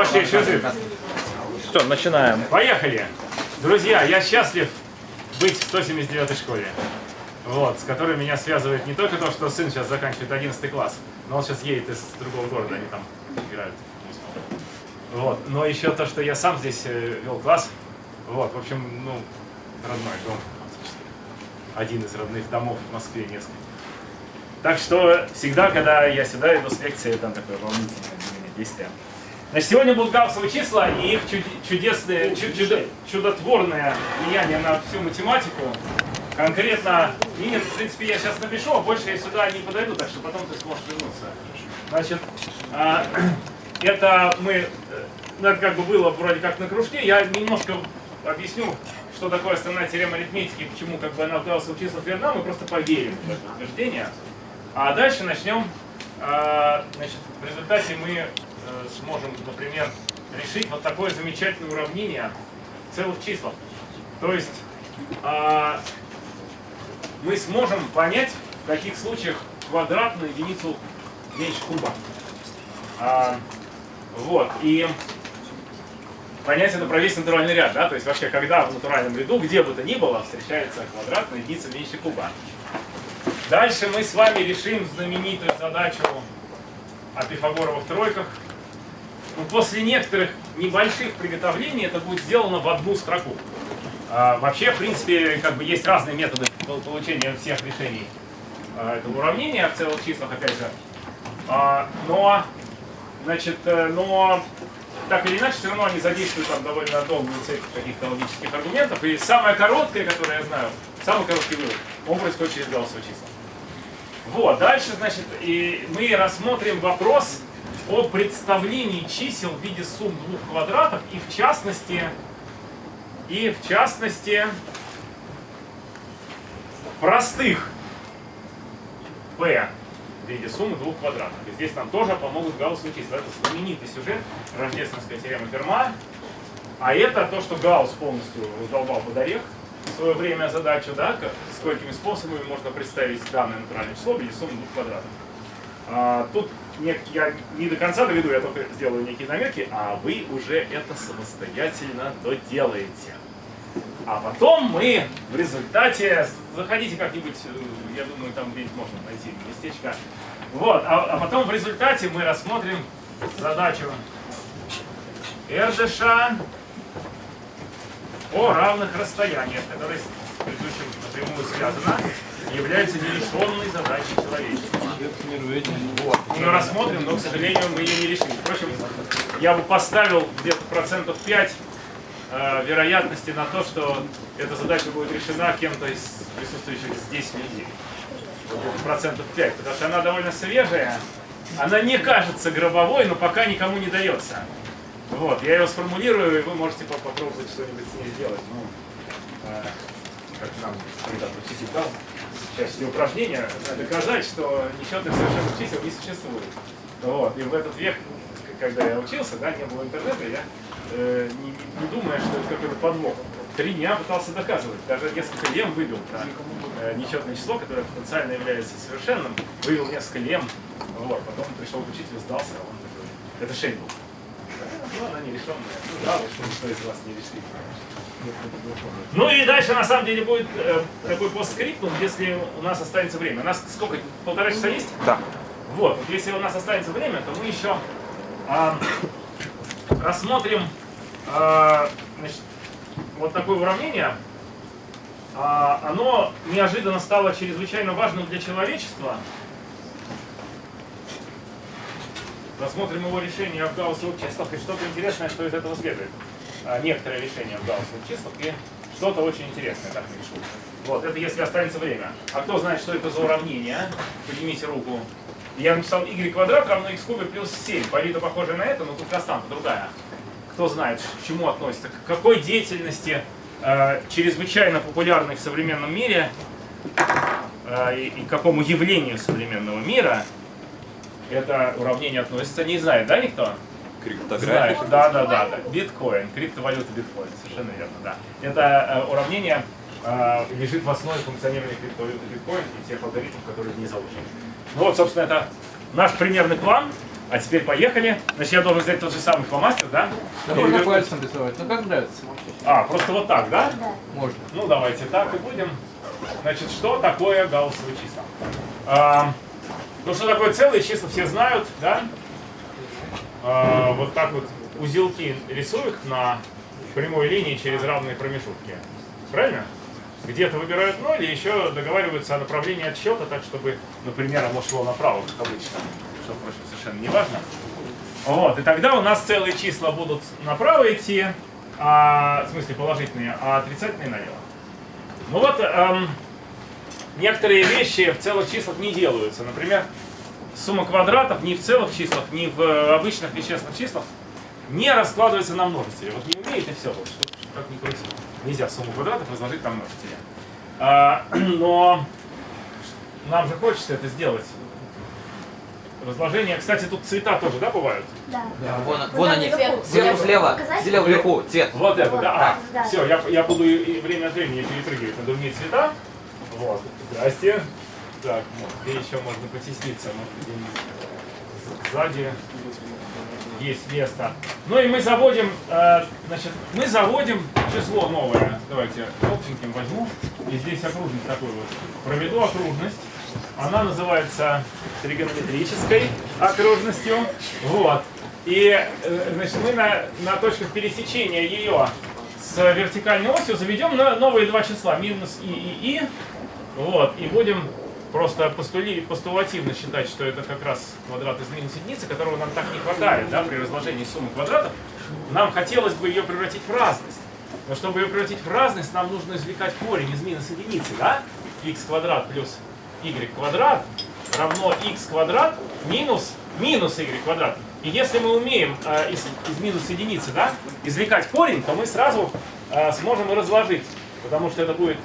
обошедший взрыв. Все, начинаем. Поехали! Друзья, я счастлив быть в 179 школе. Вот, с которой меня связывает не только то, что сын сейчас заканчивает 11 класс, но он сейчас едет из другого города, они там играют. Вот, но еще то, что я сам здесь э, вел класс. Вот, в общем, ну, родной дом. Один из родных домов в Москве несколько. Так что всегда, когда я сюда иду с лекцией, там такое волнительное для меня действие. Значит, сегодня будут гаусовые числа и их чуд- чудесное, чу- чудо- чудотворное влияние на всю математику. Конкретно, Инин, в принципе, я сейчас напишу, а больше я сюда не подойду, так что потом ты сможешь вернуться. Значит, а, это мы, э, это как бы было вроде как на кружке, я немножко объясню, что такое основная теорема арифметики, почему как бы она в гаусовых числах верна, мы просто поверим в это утверждение. А дальше начнем, а, значит, в результате мы сможем, например, решить вот такое замечательное уравнение целых числах. То есть а, мы сможем понять, в каких случаях квадратную единицу меньше куба. А, вот, и понять это про весь натуральный ряд, да, то есть вообще, когда в натуральном ряду, где бы то ни было, встречается квадратная единица меньше куба. Дальше мы с вами решим знаменитую задачу о пифагоровых тройках. Ну, после некоторых небольших приготовлений это будет сделано в одну строку. А, вообще, в принципе, как бы есть разные методы пол- получения всех решений а, этого уравнения в целых числах, опять же. А, но, значит, э, но так или иначе, все равно они задействуют там довольно долгую цепь каких-то логических аргументов. И самое короткое, которое я знаю, самый короткий вывод, он происходит через гаусовые числа. Вот, дальше, значит, и мы рассмотрим вопрос о представлении чисел в виде сумм двух квадратов и в частности, и в частности, простых p в виде суммы двух квадратов. И здесь нам тоже помогут гаусовые числа. Это знаменитый сюжет, рождественская теорема Ферма. А это то, что Гаусс полностью раздолбал под орех в свое время задачу, да, как, сколькими способами можно представить данное натуральное число в виде суммы двух квадратов. А, тут не- я не до конца доведу, я только сделаю некие намеки, а вы уже это самостоятельно доделаете. А потом мы в результате, заходите как-нибудь, э, я думаю, там где-нибудь можно найти местечко. Вот, а, а потом в результате мы рассмотрим задачу Эрдыша о равных расстояниях, которая с предыдущим напрямую связана, является нерешенной задачей человечества. Вот. Мы ее рассмотрим, но, к сожалению, мы ее не решили. Впрочем, я бы поставил где-то процентов 5 э, вероятности на то, что эта задача будет решена кем-то из присутствующих здесь людей. Вот процентов 5, потому что она довольно свежая. Она не кажется гробовой, но пока никому не дается. Вот, я ее сформулирую, и вы можете по- попробовать что-нибудь с ней сделать. Ну, э, как нам когда-то учитель части упражнения, э, доказать, что нечетных совершенных чисел не существует. Вот, и в этот век, когда я учился, да, не было интернета, я э, не, не думая, что это какой-то подвох. Три дня пытался доказывать, даже несколько лем вывел про э, нечетное число, которое потенциально является совершенным, вывел несколько лем, вот, потом пришел к учителю, сдался, а он такой, это Шейн был. Ну, она нерешенная. Ну, да, что из вас не решит. Ну и дальше на самом деле будет э, такой постскриптум, если у нас останется время. У нас сколько? Полтора часа есть? Да. Вот, вот если у нас останется время, то мы еще а, рассмотрим а, значит, вот такое уравнение. А, оно неожиданно стало чрезвычайно важным для человечества. Рассмотрим его решение в гаусовых числах и что-то интересное, что из этого следует. А, некоторые решения в гаусовых числах и что-то очень интересное, так решу. Вот, это если останется время. А кто знает, что это за уравнение? Поднимите руку. Я написал y квадрат равно x кубе плюс 7. По виду похоже на это, но тут константа другая. Кто знает, к чему относится, к какой деятельности э, чрезвычайно популярной в современном мире э, и, и к какому явлению современного мира это уравнение относится, не знает, да, никто? Криптография. Знает, да, да, да, да. Биткоин, криптовалюта биткоин, совершенно верно, да. Это э, уравнение э, лежит в основе функционирования криптовалюты биткоин и тех алгоритмов, которые в ней заложены. Ну вот, собственно, это наш примерный план. А теперь поехали. Значит, я должен взять тот же самый фломастер, да? Да можно вы- пальцем рисовать, ну как нравится. А, просто вот так, да? Можно. Ну, давайте так и будем. Значит, что такое гауссовые числа? А, ну, что такое целые числа, все знают, да? А, вот так вот узелки рисуют на прямой линии через равные промежутки. Правильно? Где-то выбирают ноль и еще договариваются о направлении отсчета, так чтобы, например, оно шло направо, как обычно. Что, впрочем, совершенно не важно. Вот, и тогда у нас целые числа будут направо идти, а, в смысле положительные, а отрицательные налево. Ну вот, эм, некоторые вещи в целых числах не делаются. Например, сумма квадратов ни в целых числах, ни в э, обычных вещественных числах не раскладывается на множители. Вот не умеет и все, вот, как ни крути. Нельзя сумму квадратов разложить на множители. А, но нам же хочется это сделать. Разложение, кстати, тут цвета тоже, да, бывают? Да. Да. Вон, вон они. вверху. Слева, слева, вверху, цвет. Вот это, Вот, да. да, А, да. все, я, я буду и- и время от времени перепрыгивать на другие цвета. Вот. Здрасте. Так, ну, где еще можно потесниться? Может, сзади есть место. Ну и мы заводим, э, значит, мы заводим число новое. Давайте желтеньким возьму. И здесь окружность такой вот. Проведу окружность. Она называется тригонометрической окружностью. Вот. И э, значит, мы на, на точках пересечения ее с вертикальной осью заведем на новые два числа, минус и и и. Вот. И будем просто постули, постулативно считать, что это как раз квадрат из минус единицы, которого нам так не хватает да, при разложении суммы квадратов. Нам хотелось бы ее превратить в разность. Но чтобы ее превратить в разность, нам нужно извлекать корень из минус единицы, да? x квадрат плюс y квадрат равно x квадрат минус минус y квадрат. И если мы умеем э, из, из минус единицы да, извлекать корень, то мы сразу э, сможем разложить. Потому что это будет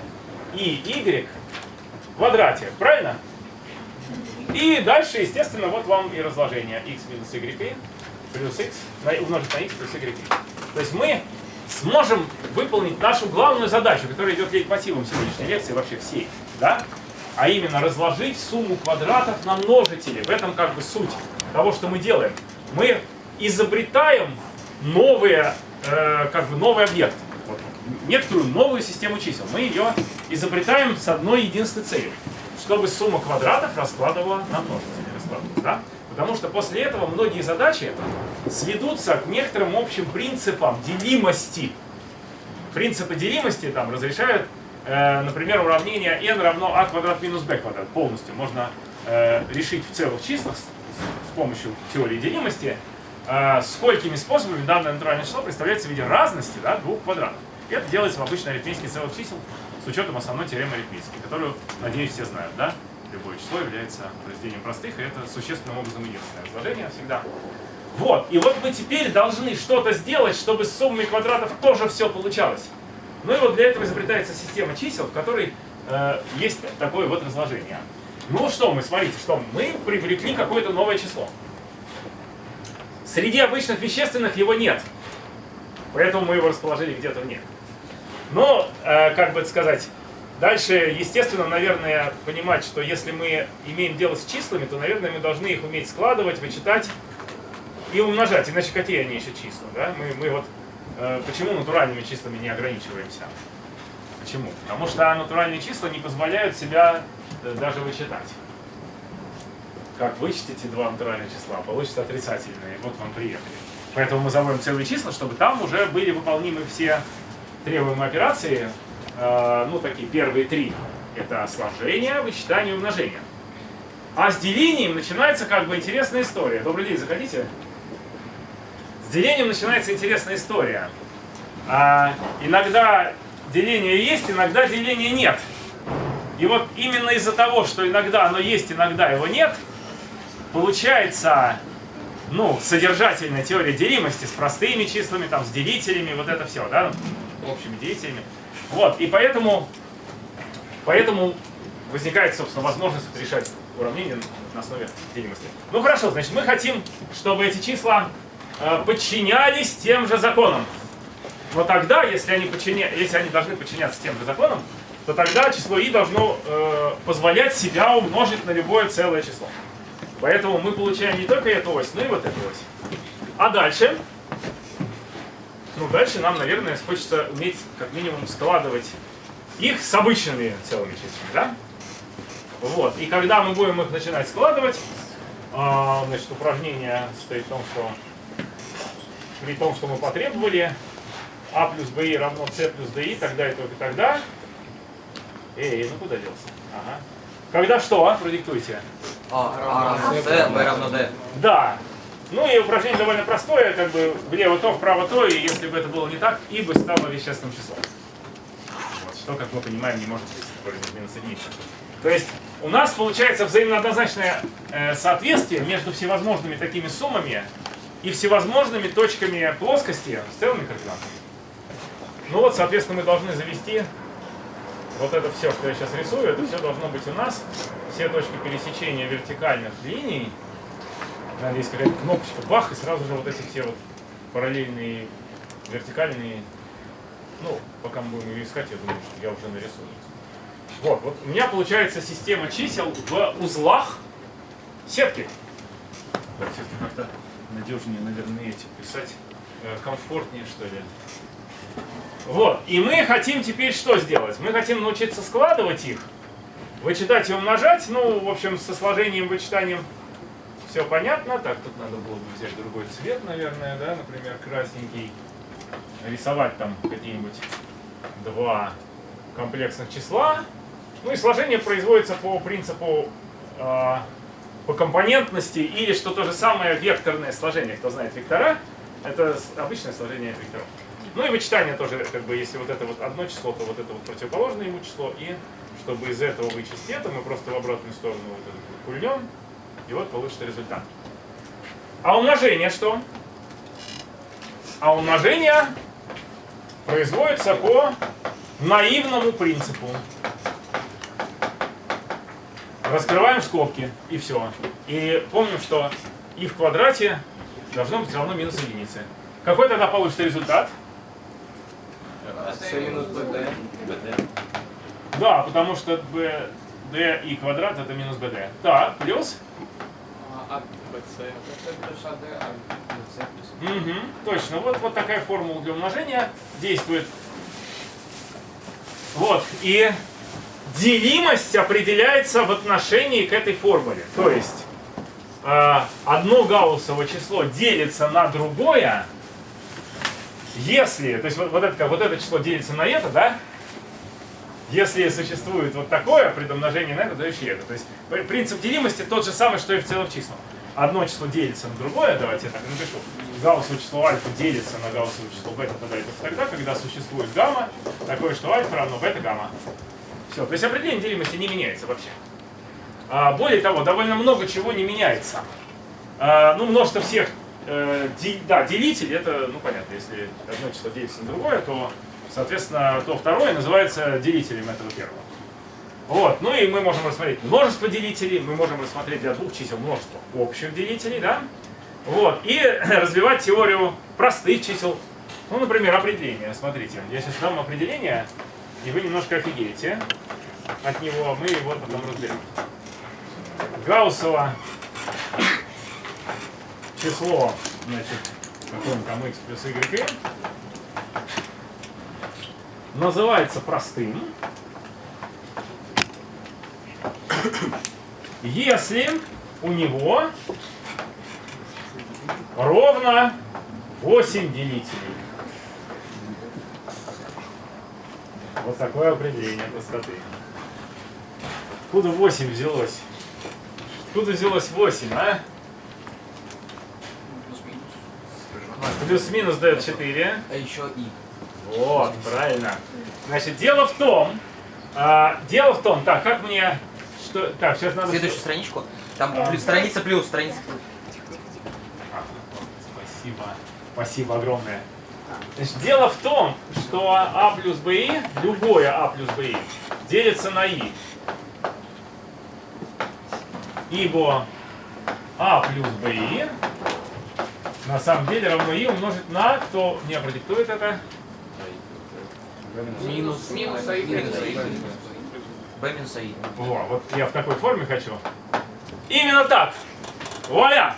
и y квадрате, правильно? И дальше, естественно, вот вам и разложение x минус y плюс x умножить на x плюс y. То есть мы сможем выполнить нашу главную задачу, которая идет лейтмотивом сегодняшней лекции, вообще всей, да? А именно разложить сумму квадратов на множители. В этом как бы суть того, что мы делаем. Мы изобретаем новые, э, как бы новый объект, вот, некоторую новую систему чисел. Мы ее изобретаем с одной единственной целью, чтобы сумма квадратов раскладывала на раскладывалась, да? Потому что после этого многие задачи сведутся к некоторым общим принципам делимости. Принципы делимости там разрешают, э, например, уравнение n равно a квадрат минус b квадрат полностью. Можно э, решить в целых числах с, с помощью теории делимости, э, сколькими способами данное натуральное число представляется в виде разности да, двух квадратов. Это делается в обычной арифметике целых чисел с учетом основной теоремы арифметики, которую, надеюсь, все знают, да? Любое число является произведением простых, и это существенным образом единственное разложение всегда. Вот, и вот мы теперь должны что-то сделать, чтобы с суммой квадратов тоже все получалось. Ну и вот для этого изобретается система чисел, в которой э, есть такое вот разложение. Ну что мы, смотрите, что мы привлекли какое-то новое число. Среди обычных вещественных его нет. Поэтому мы его расположили где-то вне. Но, э, как бы это сказать, дальше, естественно, наверное, понимать, что если мы имеем дело с числами, то, наверное, мы должны их уметь складывать, вычитать и умножать. Иначе какие они еще числа? Да? Мы, мы вот э, почему натуральными числами не ограничиваемся? Почему? Потому что натуральные числа не позволяют себя э, даже вычитать. Как вычтите два натуральных числа, получится отрицательные. Вот вам приехали. Поэтому мы заводим целые числа, чтобы там уже были выполнимы все требуемые операции. Э, ну, такие первые три. Это сложение, вычитание и умножение. А с делением начинается как бы интересная история. Добрый день, заходите. С делением начинается интересная история. А, иногда деление есть, иногда деления нет. И вот именно из-за того, что иногда оно есть, иногда его нет, получается ну, содержательная теория делимости с простыми числами, там, с делителями, вот это все, да, общими делителями. Вот, и поэтому, поэтому возникает, собственно, возможность решать уравнение на основе делимости. Ну хорошо, значит, мы хотим, чтобы эти числа э, подчинялись тем же законам. Но тогда, если они, подчиня... если они должны подчиняться тем же законам, то тогда число i должно э, позволять себя умножить на любое целое число. Поэтому мы получаем не только эту ось, но и вот эту ось. А дальше? Ну, дальше нам, наверное, хочется уметь как минимум складывать их с обычными целыми числами, да? Вот. И когда мы будем их начинать складывать, а, значит, упражнение состоит в том, что при том, что мы потребовали, а плюс b равно c плюс di, тогда и только тогда. Эй, ну куда делся? Ага. Когда что? а? Продиктуйте. А, а равно С, B равно D. Да. Ну и упражнение довольно простое, как бы влево то, вправо то, и если бы это было не так, и бы стало вещественным числом. Вот, что, как мы понимаем, не может быть более минус единицы. То есть у нас получается взаимно однозначное э, соответствие между всевозможными такими суммами и всевозможными точками плоскости с целыми координатами. Ну вот, соответственно, мы должны завести вот это все, что я сейчас рисую, это все должно быть у нас. Все точки пересечения вертикальных линий. Наверное, есть какая-то кнопочка, бах, и сразу же вот эти все вот параллельные, вертикальные. Ну, пока мы будем ее искать, я думаю, что я уже нарисую. Вот, вот у меня получается система чисел в узлах сетки. Так, все-таки как-то надежнее, наверное, эти писать. Э, комфортнее, что ли. Вот, и мы хотим теперь что сделать? Мы хотим научиться складывать их, вычитать и умножать. Ну, в общем, со сложением, вычитанием все понятно. Так, тут надо было бы взять другой цвет, наверное, да, например, красненький. Рисовать там какие-нибудь два комплексных числа. Ну и сложение производится по принципу э, по компонентности или что то же самое векторное сложение. Кто знает вектора, это обычное сложение векторов. Ну и вычитание тоже, как бы, если вот это вот одно число, то вот это вот противоположное ему число. И чтобы из этого вычесть это, мы просто в обратную сторону вот это кульнем, и вот получится результат. А умножение что? А умножение производится по наивному принципу. Раскрываем скобки, и все. И помним, что и в квадрате должно быть равно минус единице. Какой тогда получится результат? Да, потому что bd и квадрат это минус bd. Так, плюс? А Угу, точно. Вот, вот такая формула для умножения действует. Вот, и делимость определяется в отношении к этой формуле. То есть, э, одно гауссово число делится на другое, если, то есть вот, вот, это, вот это число делится на это, да? Если существует вот такое предумножение на это, дающее это. То есть при- принцип делимости тот же самый, что и в целых числах. Одно число делится на другое, давайте я так напишу. Гауссово число альфа делится на гауссово число бета тогда и тогда, когда существует гамма, такое, что альфа равно бета гамма. Все, то есть определение делимости не меняется вообще. А, более того, довольно много чего не меняется. А, ну, множество всех, э, де- да, делитель, это, ну, понятно, если одно число делится на другое, то, соответственно, то второе называется делителем этого первого. Вот, ну и мы можем рассмотреть множество делителей, мы можем рассмотреть для двух чисел множество общих делителей, да? Вот, и развивать теорию простых чисел. Ну, например, определение. Смотрите, я сейчас дам определение, и вы немножко офигеете от него, мы его потом разберем. Гауссово число, значит, какое там x плюс y, называется простым, если у него ровно 8 делителей. Вот такое определение простоты. Откуда 8 взялось? Откуда взялось 8, а? Плюс-минус дает 4. А еще И. Вот, правильно. Значит, дело в том, а, дело в том, так, как мне, что, так, сейчас надо... Следующую страничку. Там А. плюс- страница плюс, страница плюс. Спасибо, спасибо огромное. Значит, дело в том, что А плюс БИ, любое А плюс БИ, делится на И. Ибо А плюс БИ на самом деле равно И умножить на, кто мне продиктует это? Минус. Минус АИ. B минус АИ. Во, вот я в такой форме хочу. Именно так. Вуаля!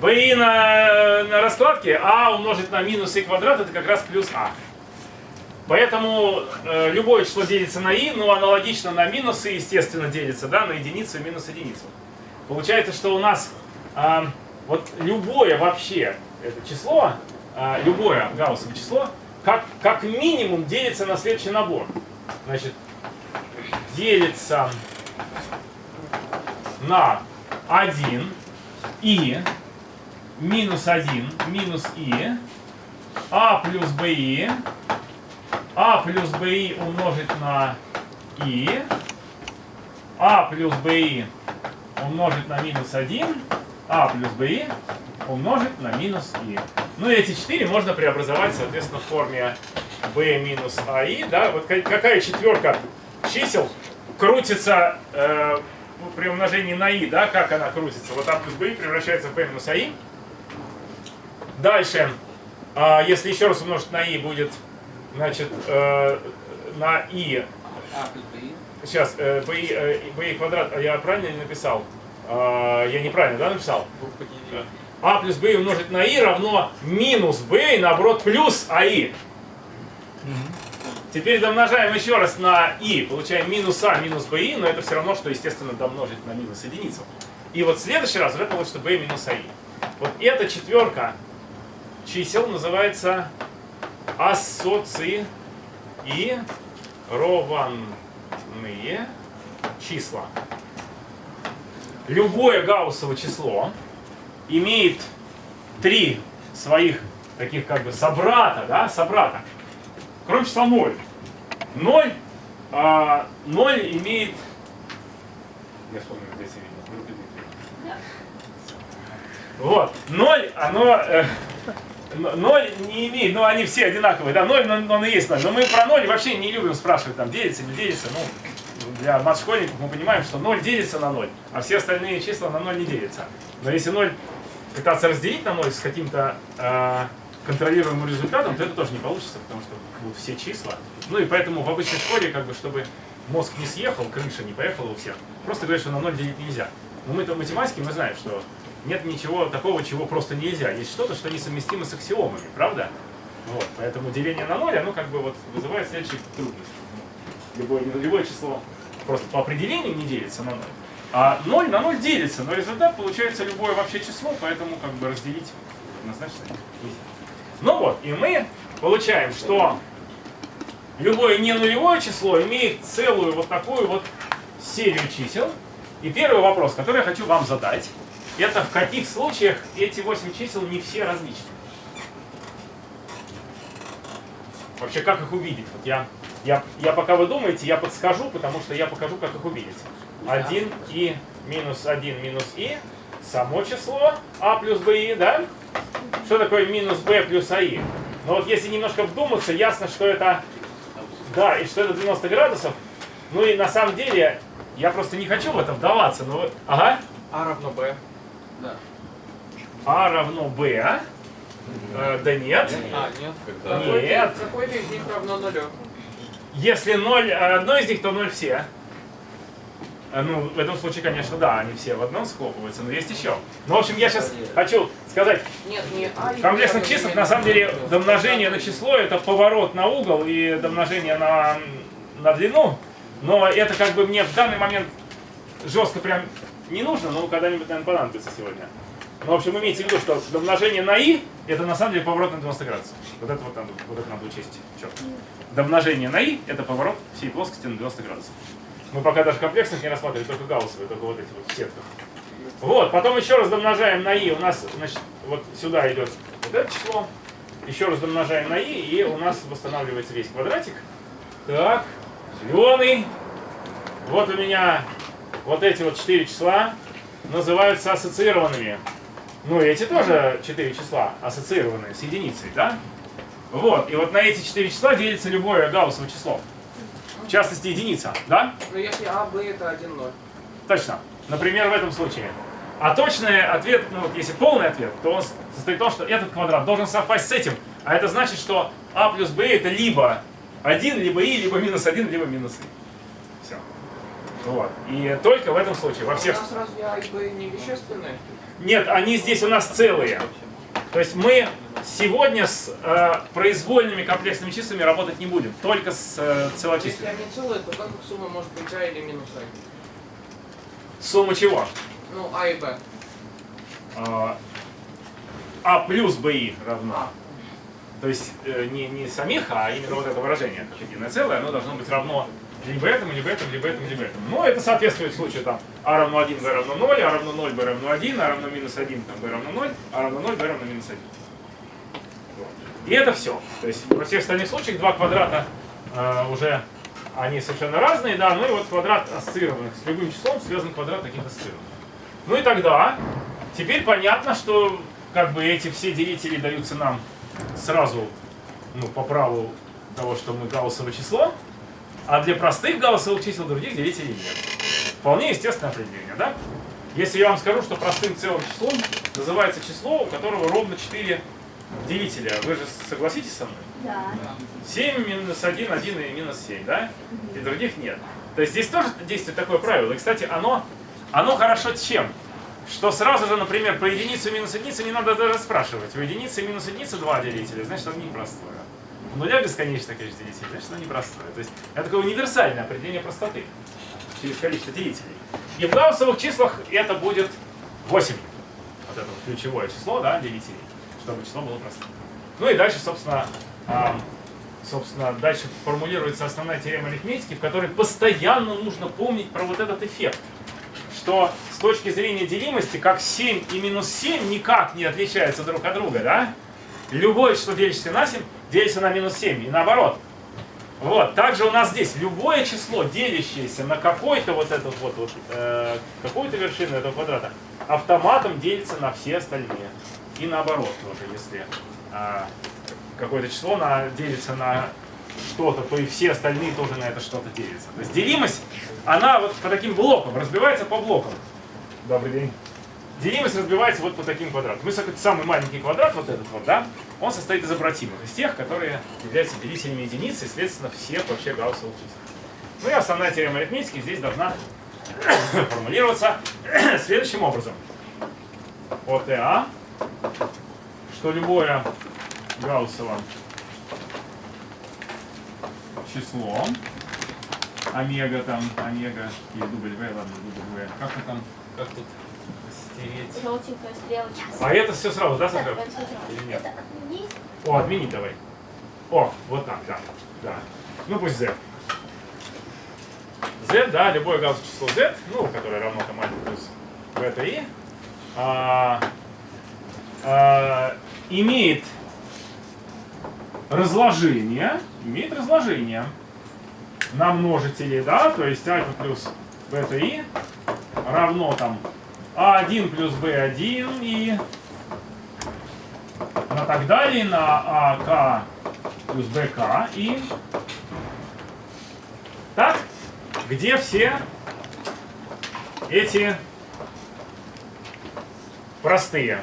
BI на, на раскладке а умножить на минус и квадрат это как раз плюс а. Поэтому э, любое число делится на и, но аналогично на минусы, естественно, делится да, на единицу и минус единицу. Получается, что у нас а, вот любое вообще это число, а, любое гауссово число, как, как минимум делится на следующий набор. Значит, делится на 1 и минус 1 минус и а плюс би а плюс би умножить на и а плюс би умножить на минус 1 а плюс би умножить на минус и. Ну и эти четыре можно преобразовать, соответственно, в форме b минус аи. Да? Вот ка- какая четверка чисел крутится э, при умножении на и, да, как она крутится. Вот а плюс b превращается в b минус аи. Дальше, а, если еще раз умножить на и, будет, значит, э, на А, B. сейчас, э, b, э, b квадрат, а я правильно ли написал? А, я неправильно, да, написал? Идет. а плюс b умножить на и равно минус b и наоборот плюс аи. Теперь домножаем еще раз на и, получаем минус а минус bi, но это все равно, что, естественно, домножить на минус единицу. И вот в следующий раз уже получится b минус аи. Вот эта четверка чисел называется ассоци и рованные числа. Любое гауссово число имеет три своих таких как бы собрата, да, собрата, кроме числа 0. 0, а, 0 имеет... Я вспомнил, где это. Вот, 0, оно... э, н- 0 не имеет, ну они все одинаковые, да, 0, но он и есть 0. Но мы про 0 вообще не любим спрашивать, там, делится, не делится, ну, для мат-школьников мы понимаем, что 0 делится на 0, а все остальные числа на 0 не делятся. Но если 0 пытаться разделить на 0 с каким-то э, контролируемым результатом, то это тоже не получится, потому что будут все числа. Ну и поэтому в обычной школе, как бы, чтобы мозг не съехал, крыша не поехала у всех, просто говорят, что на 0 делить нельзя. Но мы-то в математике мы знаем, что нет ничего такого, чего просто нельзя. Есть что-то, что несовместимо с аксиомами, правда? Вот, поэтому деление на 0, оно как бы вот вызывает следующие трудности. Любое, любое число просто по определению не делится на 0. А 0 на 0 делится, но результат получается любое вообще число, поэтому как бы разделить однозначно нельзя. Ну вот, и мы получаем, что любое не нулевое число имеет целую вот такую вот серию чисел. И первый вопрос, который я хочу вам задать, это в каких случаях эти 8 чисел не все различны? Вообще, как их увидеть? Вот я, я, я пока вы думаете, я подскажу, потому что я покажу, как их увидеть. 1 и минус 1 минус и, само число а плюс b, да? Что такое минус b плюс аи? Но вот если немножко вдуматься, ясно, что это, да, и что это 90 градусов. Ну и на самом деле, я просто не хочу в это вдаваться, но, ага, А равно B. Да. а равно b, а? Э, да нет. А, нет. Нет. Какой-то- Какой-то из них равно нулю. Если 0 одно из них, то 0 все. Э, Ну, в этом случае, конечно, да, они все в одном схлопываются, но есть еще. Ну, в общем, я сейчас хочу сказать, Нет, не А. и в комплексных B числах, на самом деле, домножение на число – это поворот на угол и домножение на, на длину. Но это как бы мне в данный момент жестко прям не нужно, но когда-нибудь, наверное, понадобится сегодня. Ну, в общем, имейте в виду, что домножение на и – это на самом деле поворот на 90 градусов. Вот это вот надо, вот это надо учесть четко. Домножение на и – это поворот всей плоскости на 90 градусов. Мы пока даже комплексных не рассматривали, только гауссовые, только вот эти вот в сетках. Вот, потом еще раз домножаем на и, у нас, значит, вот сюда идет вот это число. Еще раз домножаем на и, и у нас восстанавливается весь квадратик. Так, зеленый. Вот у меня вот эти вот четыре числа называются ассоциированными. Ну, эти тоже четыре числа ассоциированные с единицей, да? Вот, и вот на эти четыре числа делится любое гауссово число. В частности, единица, да? Ну если А, Б это 1, 0. Точно. Например, в этом случае. А точный ответ, ну вот если полный ответ, то он состоит в том, что этот квадрат должен совпасть с этим. А это значит, что а плюс b это либо 1, либо и, либо минус 1, либо минус и. Все. Вот. И только в этом случае. Во У всех... нас разве А и Б не вещественные? Нет, они здесь у нас целые. То есть мы сегодня с э, произвольными комплексными числами работать не будем, только с э, Если целочисленными. они целые, то как их сумма может быть А или минус А? Сумма чего? Ну, А и Б. А, А плюс БИ равно. А. То есть э, не, не самих, а именно вот это выражение, как единое целое, оно должно быть равно либо этому, либо этому, либо этому, либо этому. Но это соответствует случаю там А равно 1, B равно 0, А равно 0, B равно 1, А равно минус 1, там, B равно 0, А равно 0, B равно минус 1. Вот. И это все. То есть во всех остальных случаях два квадрата э, уже они совершенно разные, да, ну и вот квадрат ассоциированных с любым числом связан квадрат таких ассоциированных. Ну и тогда теперь понятно, что как бы эти все делители даются нам сразу ну, по праву того, что мы гауссово число, а для простых гауссовых чисел других делителей нет. Вполне естественное определение, да? Если я вам скажу, что простым целым числом называется число, у которого ровно 4 делителя, вы же согласитесь со мной? Да. 7 минус 1, 1 и минус 7, да? И других нет. То есть здесь тоже действует такое правило. И, кстати, оно, оно хорошо чем? Что сразу же, например, про единицу и минус единицу не надо даже спрашивать. У единицы и минус единицы два делителя, значит, оно непростое. У нуля бесконечное количество делителей, значит, оно непростое. То есть это такое универсальное определение простоты через количество делителей. И в гауссовых числах это будет 8. Вот это вот ключевое число, да, делителей, чтобы число было простым. Ну и дальше, собственно, собственно, дальше формулируется основная теорема арифметики, в которой постоянно нужно помнить про вот этот эффект. Что с точки зрения делимости, как 7 и минус 7 никак не отличаются друг от друга, да? Любое число, делящееся на 7, делится на минус 7, и наоборот. Вот, также у нас здесь любое число, делящееся на какой-то вот этот вот, вот э, какую-то вершину этого квадрата, автоматом делится на все остальные. И наоборот тоже, если а, какое-то число на, делится на что-то, то и все остальные тоже на это что-то делятся. То есть делимость, она вот по таким блокам, разбивается по блокам. Добрый день. Делимость разбивается вот по таким квадратам. Мы самый маленький квадрат, вот этот вот, да, он состоит из обратимых, из тех, которые являются делителями единицы, и, следственно, всех вообще гауссовых чисел. Ну и основная теорема арифметики здесь должна формулироваться следующим образом. От ТА, что любое гауссово число, омега там, омега или W, ладно, W, как это там, как тут стереть? Желтенькая стрелочка. А это все сразу, да, Саша? Или нет? Отменить? О, отменить давай. О, вот так, да. да. Ну пусть z. z, да, любое гауссово число z, ну, которое равно там 1 плюс бета и, а, а, имеет разложение, имеет разложение на множители, да, то есть альфа плюс бета и равно там а1 плюс b1 и на так далее, на АК плюс БК и так, где все эти простые.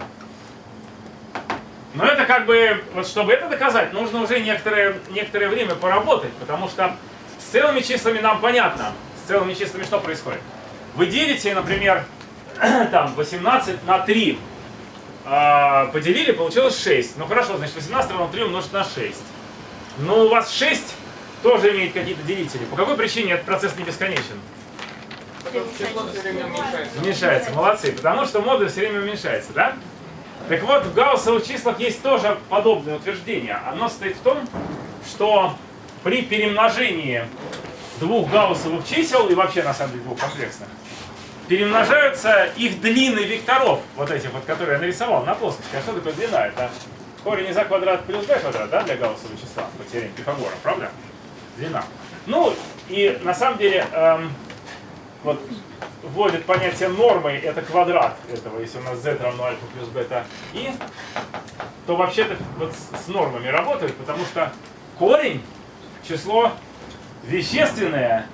Но это как бы, вот чтобы это доказать, нужно уже некоторое, некоторое время поработать, потому что с целыми числами нам понятно. С целыми числами что происходит? Вы делите, например, там 18 на 3. А, поделили, получилось 6. Ну хорошо, значит 18 равно 3 умножить на 6. Но у вас 6 тоже имеет какие-то делители. По какой причине этот процесс не бесконечен? Уменьшается. Уменьшается, молодцы. Потому что модуль все время уменьшается, да? Так вот, в гауссовых числах есть тоже подобное утверждение. Оно состоит в том, что при перемножении двух гауссовых чисел, и вообще на самом деле двух комплексных, перемножаются их длины векторов, вот этих вот, которые я нарисовал на плоскости. А что такое длина? Это корень из а квадрат плюс b квадрат, да, для гауссового числа, по теореме Пифагора, правда? Длина. Ну, и на самом деле, эм, вот вводит понятие нормы, это квадрат этого, если у нас z равно альфа плюс бета и, то вообще-то вот с, нормами работает, потому что корень, число вещественное,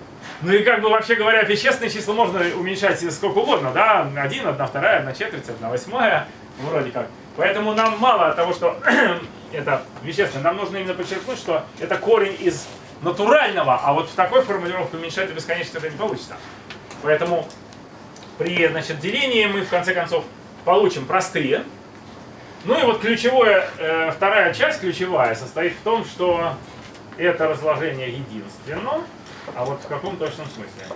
ну и как бы вообще говоря, вещественные числа можно уменьшать сколько угодно, да, 1, 1 вторая, 1 четверть, 1 восьмая, вроде как. Поэтому нам мало того, что это вещественное, нам нужно именно подчеркнуть, что это корень из натурального, а вот в такой формулировке уменьшать до бесконечности это не получится. Поэтому при значит, делении мы в конце концов получим простые. Ну и вот ключевое, э, вторая часть ключевая состоит в том, что это разложение единственно. А вот в каком точном смысле?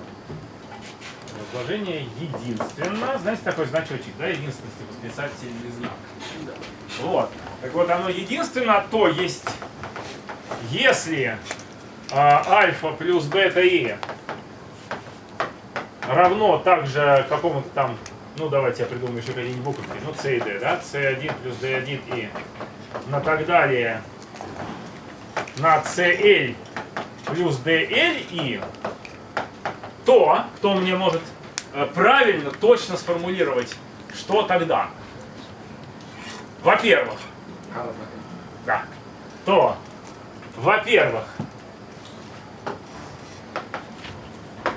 Разложение единственно. Знаете такой значочек, да, единственности, восклицательный знак. Вот. Так вот, оно единственно, то есть, если а, альфа плюс бета и равно также какому-то там, ну давайте я придумаю еще какие-нибудь буковки, ну c и d, да, c1 плюс d1 и на так далее на cl плюс dl и то, кто мне может э, правильно, точно сформулировать, что тогда. Во-первых, да, то, во-первых,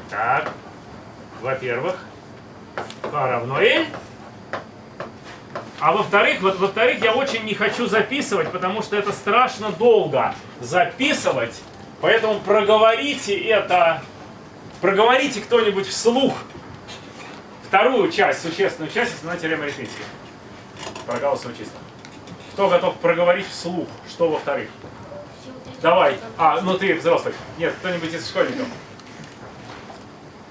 так, во-первых, k равно L, а во-вторых, вот, во-вторых, я очень не хочу записывать, потому что это страшно долго записывать, поэтому проговорите это, проговорите кто-нибудь вслух вторую часть, существенную часть основной теоремы арифметики. Про гаусsoво числа. Кто готов проговорить вслух, что во-вторых? Давай. А, ну ты взрослый. Нет, кто-нибудь из школьников.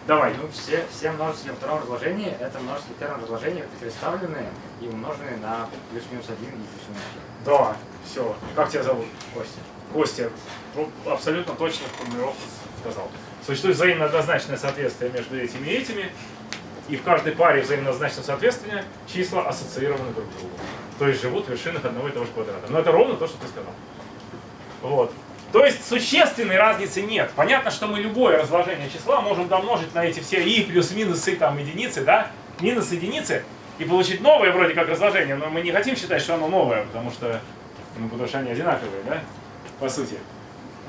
Давай. Ну, все, все множители во втором разложении это множители в первом разложении переставленные и умноженные на плюс-минус один и плюс-минус один. Да, все. Как тебя зовут? Костя. Костя. Ну, абсолютно точно формулировку сказал. Существует взаимно однозначное соответствие между этими и этими. И в каждой паре взаимно однозначного соответствия числа ассоциированы друг к другу. То есть живут в вершинах одного и того же квадрата. Но это ровно то, что ты сказал. Вот. То есть существенной разницы нет. Понятно, что мы любое разложение числа можем домножить на эти все и плюс минусы, там, единицы, да, минус единицы, и получить новое вроде как разложение, но мы не хотим считать, что оно новое, потому что, ну, потому что они одинаковые, да, по сути.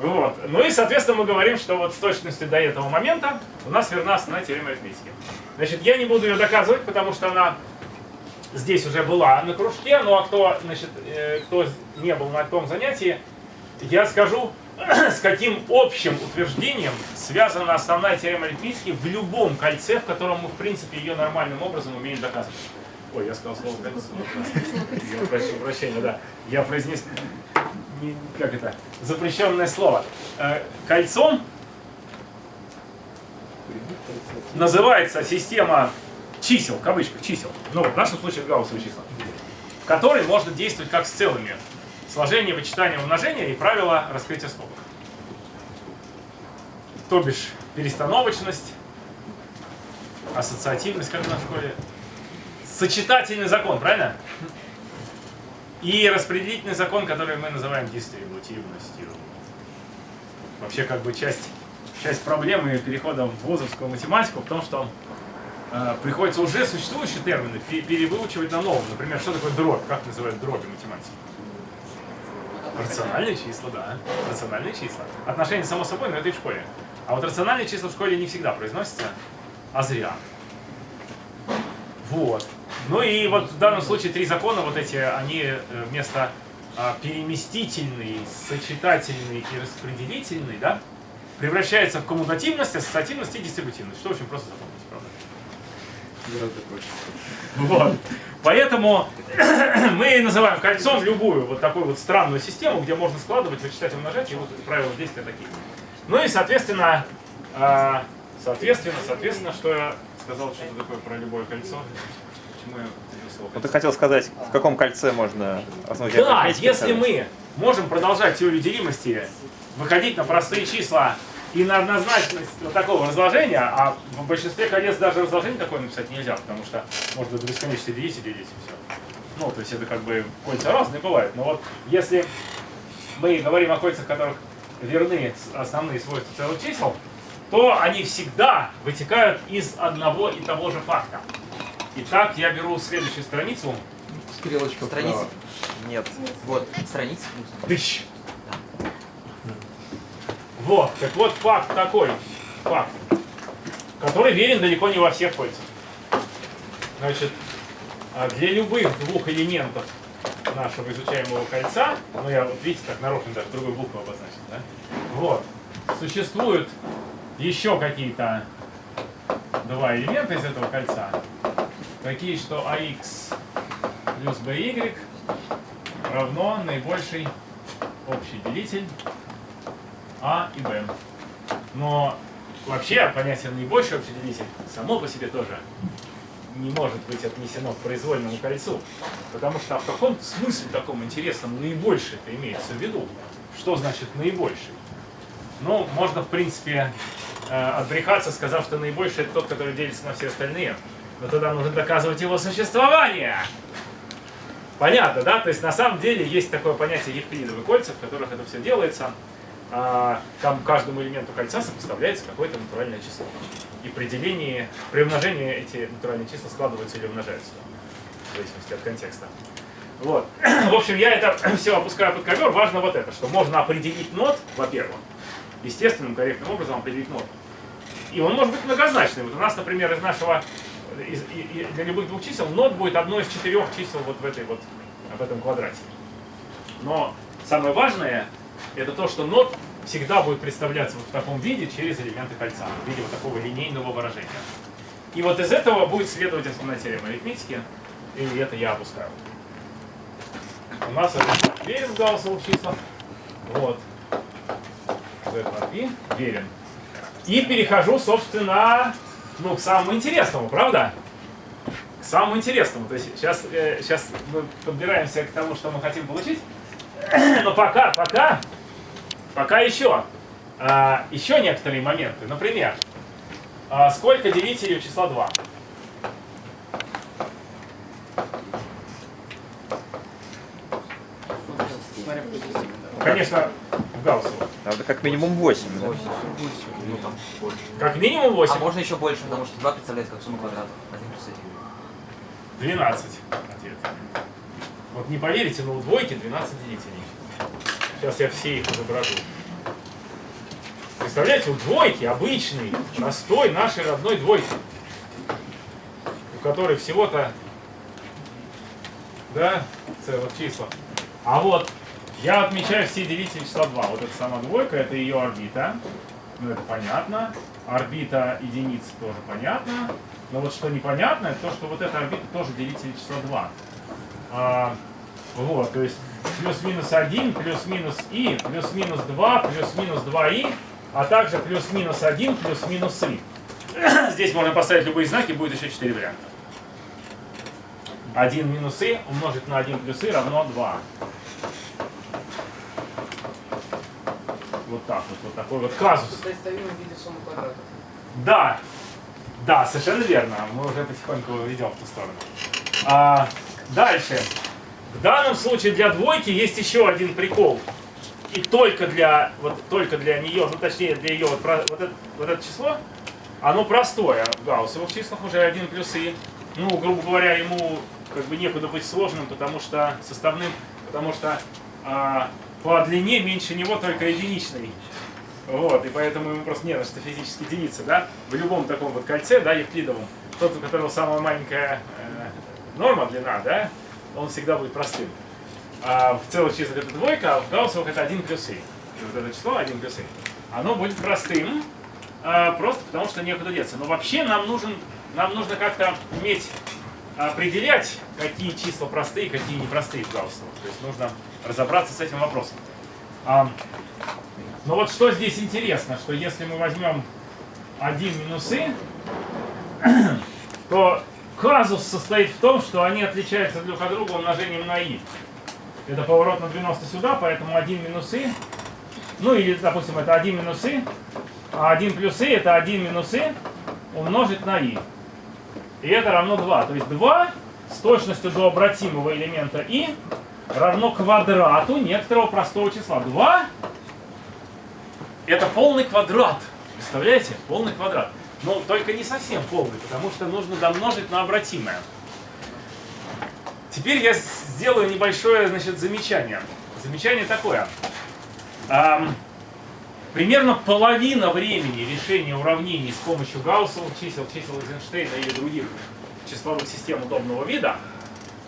Вот. Ну и, соответственно, мы говорим, что вот с точностью до этого момента у нас верна основная теорема арифметики. Значит, я не буду ее доказывать, потому что она здесь уже была на кружке, ну а кто, значит, э, кто не был на том занятии, я скажу, с каким общим утверждением связана основная теорема арифметики в любом кольце, в котором мы, в принципе, ее нормальным образом умеем доказывать. Ой, я сказал слово кольцо. Я прошу прощения, да. Я произнес, не- как это, запрещенное слово. Э, Кольцом называется система чисел, в кавычках чисел, ну в нашем случае гауссовые числа, в которой можно действовать как с целыми. Сложение, вычитание, умножение и правила раскрытия скобок. То бишь перестановочность, ассоциативность, как у нас школе, сочетательный закон, правильно? И распределительный закон, который мы называем дистрибутивностью. Вообще как бы часть, часть проблемы перехода в вузовскую математику в том, что э, приходится уже существующие термины пе- перевыучивать на новом. Например, что такое дробь? Как называют дроби в математике? Рациональные числа, да. Рациональные числа. Отношения само собой, но это и в школе. А вот рациональные числа в школе не всегда произносятся, а зря. Вот. Ну и вот в данном случае три закона, вот эти, они э, вместо а, переместительный, сочетательный и распределительный, да, превращаются в коммутативность, ассоциативность и дистрибутивность. Что очень просто запомнить, правда? Вот. Поэтому мы называем кольцом любую вот такую вот странную систему, где можно складывать, вычитать умножать, и вот правила действия такие. Ну и, соответственно, а, соответственно, соответственно, что я сказал что-то такое про любое кольцо. Ну ты хотел сказать, в каком кольце можно теорем Да, если мы можем продолжать теорию делимости, выходить на простые числа и на однозначность вот такого разложения, а в большинстве колец даже разложение такое написать нельзя, потому что можно до бесконечности делить и делить, и все. Ну, то есть это как бы кольца разные бывают. Но вот если мы говорим о кольцах, которых верны основные свойства целых чисел, то они всегда вытекают из одного и того же факта. Итак, я беру следующую страницу. Стрелочка Страница. Нет. Вот, страница. Тыщ. Вот, так вот факт такой, факт, который верен далеко не во всех кольцах. Значит, а для любых двух элементов нашего изучаемого кольца, ну я вот видите, так нарочно даже другой букву обозначил, да? Вот, существуют еще какие-то два элемента из этого кольца, такие, что ax плюс by равно наибольший общий делитель а и b. Но вообще понятие наибольший общий делитель само по себе тоже не может быть отнесено к произвольному кольцу. Потому что в каком смысле таком интересном наибольший это имеется в виду? Что значит наибольший? Ну, можно, в принципе, э, отбрехаться, сказав, что наибольший это тот, который делится на все остальные. Но тогда нужно доказывать его существование. Понятно, да? То есть на самом деле есть такое понятие евклидовые кольца, в которых это все делается. А, Там каждому элементу кольца сопоставляется какое-то натуральное число. И при делении, при умножении эти натуральные числа складываются или умножаются, в зависимости от контекста. Вот. В общем, я это все опускаю под ковер. Важно вот это, что можно определить нот, во-первых, естественным, корректным образом определить нот. И он может быть многозначный. Вот у нас, например, из нашего, из, и- для любых двух чисел, нот будет одно из четырех чисел вот в, этой вот, в этом квадрате. Но самое важное, это то, что нот всегда будет представляться вот в таком виде через элементы кольца, в виде вот такого линейного выражения. И вот из этого будет следовать основная теорема арифметики, и это я опускаю. У нас это верен в гауссовых числах. Вот. Верен. И перехожу, собственно, ну, к самому интересному, правда? К самому интересному. То есть сейчас, э, сейчас мы подбираемся к тому, что мы хотим получить. Но пока, пока, пока еще. А, еще некоторые моменты. Например, а, сколько делителей у числа 2? Смотря в какой системе, да. Конечно. Надо как минимум 8, да? Ну там больше. Как минимум 8. А можно еще больше, потому что 2 представляет как сумма квадратов. 1 плюс 1. 12 ответ. Вот не поверите, но у двойки 12 делителей. Сейчас я все их изображу. Представляете, у двойки обычной, простой нашей родной двойки, у которой всего-то, да, целых числа. А вот я отмечаю все делители числа 2. Вот эта сама двойка, это ее орбита. Ну, это понятно. Орбита единицы тоже понятно. Но вот что непонятно, это то, что вот эта орбита тоже делитель числа 2. А, вот, то есть плюс-минус 1, плюс-минус и, плюс-минус 2, плюс-минус 2и, а также плюс-минус 1, плюс-минус и. Здесь можно поставить любые знаки, будет еще 4 варианта. 1 минус и умножить на 1 плюс и равно 2. Вот так вот, вот такой вот казус. Да, да, совершенно верно. Мы уже потихоньку идем в ту сторону. А, дальше. В данном случае для двойки есть еще один прикол. И только для, вот, только для нее, ну точнее для ее, вот, про- вот, это, вот это число, оно простое. В гауссовых числах уже 1 плюс и. Ну, грубо говоря, ему как бы некуда быть сложным, потому что составным, потому что а, по длине меньше него только единичный. Вот, и поэтому ему просто не на что физически делиться, да? В любом таком вот кольце, да, евклидовом, тот, у которого самая маленькая э, норма, длина, да, он всегда будет простым. А в целых числах это двойка, а в гауссовых это 1 плюс и. И вот это число 1 плюс и. Оно будет простым, а, просто потому что некуда деться. Но вообще нам нужен, нам нужно как-то уметь определять, какие числа простые, какие непростые в гауссовых. То есть нужно разобраться с этим вопросом. А, но вот что здесь интересно, что если мы возьмем 1 минус и, то казус состоит в том, что они отличаются друг от друга умножением на и. Это поворот на 90 сюда, поэтому 1 минус и, ну или, допустим, это 1 минус и, а 1 плюс и это 1 минус и умножить на и. И это равно 2. То есть 2 с точностью до обратимого элемента и равно квадрату некоторого простого числа. 2 это полный квадрат. Представляете? Полный квадрат. Но только не совсем полный, потому что нужно домножить на обратимое. Теперь я сделаю небольшое значит, замечание. Замечание такое. Примерно половина времени решения уравнений с помощью гауссовых чисел, чисел Эйзенштейна или других числовых систем удобного вида,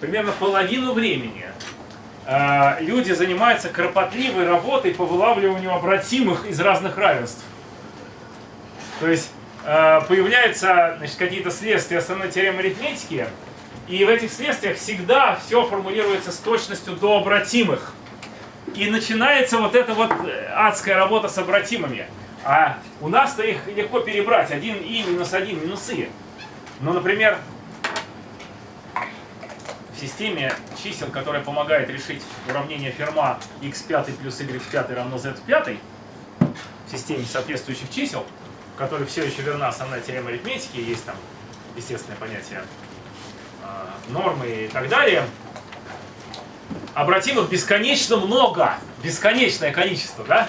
примерно половину времени э, люди занимаются кропотливой работой по вылавливанию обратимых из разных равенств. То есть э, появляются какие-то следствия основной теоремы арифметики, и в этих следствиях всегда все формулируется с точностью до обратимых. И начинается вот эта вот э, адская работа с обратимыми. А у нас-то их легко перебрать. Один и минус один минус и. Ну, например, в системе чисел, которая помогает решить уравнение Ферма x5 плюс y5 равно z5, в системе соответствующих чисел, в которой все еще верна основная теорема арифметики, есть там естественное понятие э, нормы и так далее, обратимых бесконечно много, бесконечное количество, да?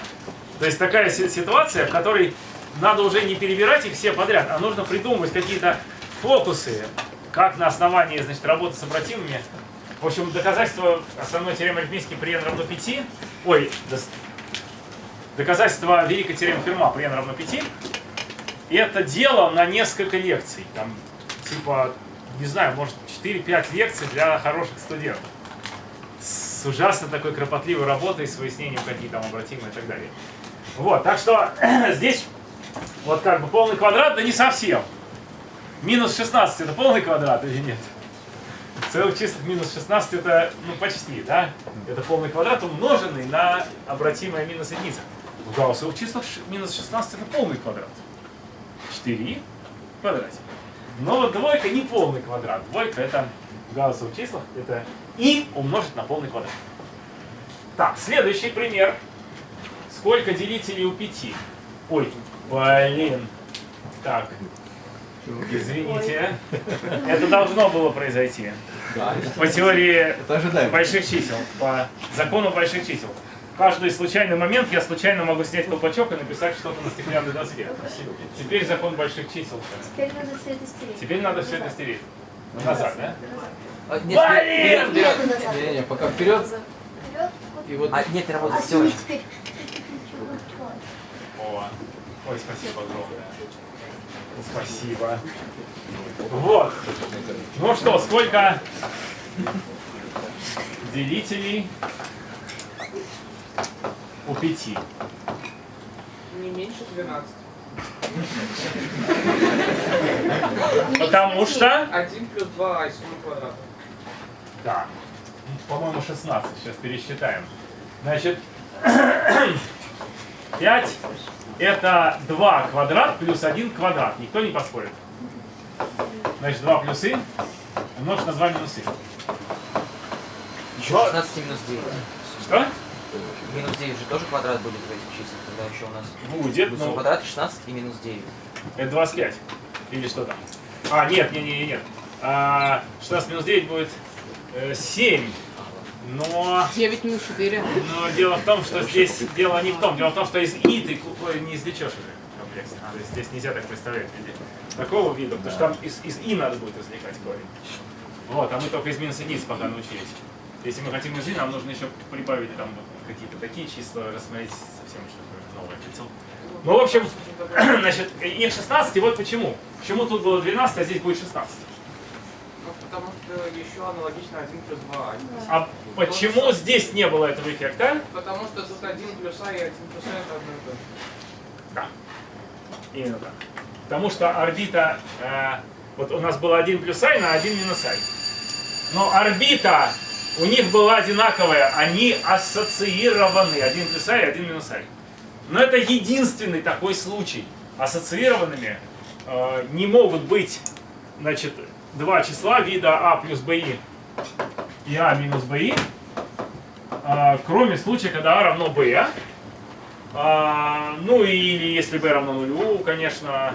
То есть такая си- ситуация, в которой надо уже не перебирать их все подряд, а нужно придумывать какие-то фокусы, как на основании, значит, работы с обратимыми. В общем, доказательство основной теоремы арифметики при n равно 5, ой, доказательство великой теоремы Ферма при n равно 5, это дело на несколько лекций, там, типа, не знаю, может, 4-5 лекций для хороших студентов с ужасно такой кропотливой работой, с выяснением, какие там обратимые и так далее. Вот, так что здесь вот как бы полный квадрат, да не совсем. Минус 16 это полный квадрат или нет? Целых числах минус 16 это, ну, почти, да? Это полный квадрат, умноженный на обратимое минус единица. В гауссовых числах минус 16 это полный квадрат. 4 в квадрате. Но двойка не полный квадрат. Двойка это в гауссовых числах это и умножить на полный квадрат. Так, следующий пример. Сколько делителей у 5? Ой, блин. Так, извините. Это должно было произойти. По теории больших чисел, по закону больших чисел. Каждый случайный момент я случайно могу снять колпачок и написать что-то на стеклянной доске. Теперь закон больших чисел. Теперь надо все это стереть. Теперь надо все это стереть. Назад, да? А, нет, вперед, Блин! вперед. Назад. Не-не, пока вперед. Вперед. И вот А, нет, не А работает, сними все. О, ой, спасибо огромное. Спасибо. Вот. Ну что, сколько делителей у пяти? Не меньше 12. Потому что... 1 плюс 2 а сумма квадрата. Да. По-моему, 16. Сейчас пересчитаем. Значит, 5 это 2 квадрат плюс 1 квадрат. Никто не поспорит. Значит, 2 плюсы умножить на 2 минусы. Еще 16 и минус 9. Что? Минус 9 же тоже квадрат будет в этих числах. Тогда еще у нас Будет, ну, квадрат 16 и минус 9. это 25. Или что там? А, нет, нет, нет, нет. А, 16 минус 9 будет э, 7. Но 9 минус 4. Но дело в том, что здесь дело не в том. Дело в том, что из и ты не извлечешь уже комплексно. То есть здесь нельзя так представлять такого вида, потому что там из, из и надо будет извлекать корень. Вот, а мы только из минус единиц пока научились. Если мы хотим из и, нам нужно еще прибавить там какие-то такие числа, рассмотреть совсем что-то новое хотел. Ну, в общем, значит, их 16, и вот почему. Почему тут было 12, а здесь будет 16? Ну, потому что еще аналогично 1 плюс 2 А почему здесь не было этого эффекта? Потому что тут 1 плюс а и 1 плюс а это одно и то же. Да. Именно так. Потому что орбита, э, вот у нас было 1 плюс i на 1 минус i. Но орбита у них была одинаковая, они ассоциированы, 1 плюс i 1 минус i. Но это единственный такой случай. Ассоциированными э, не могут быть значит, два числа вида а плюс bi и а минус bi, э, кроме случая, когда а равно b. А, ну или если b равно нулю, конечно,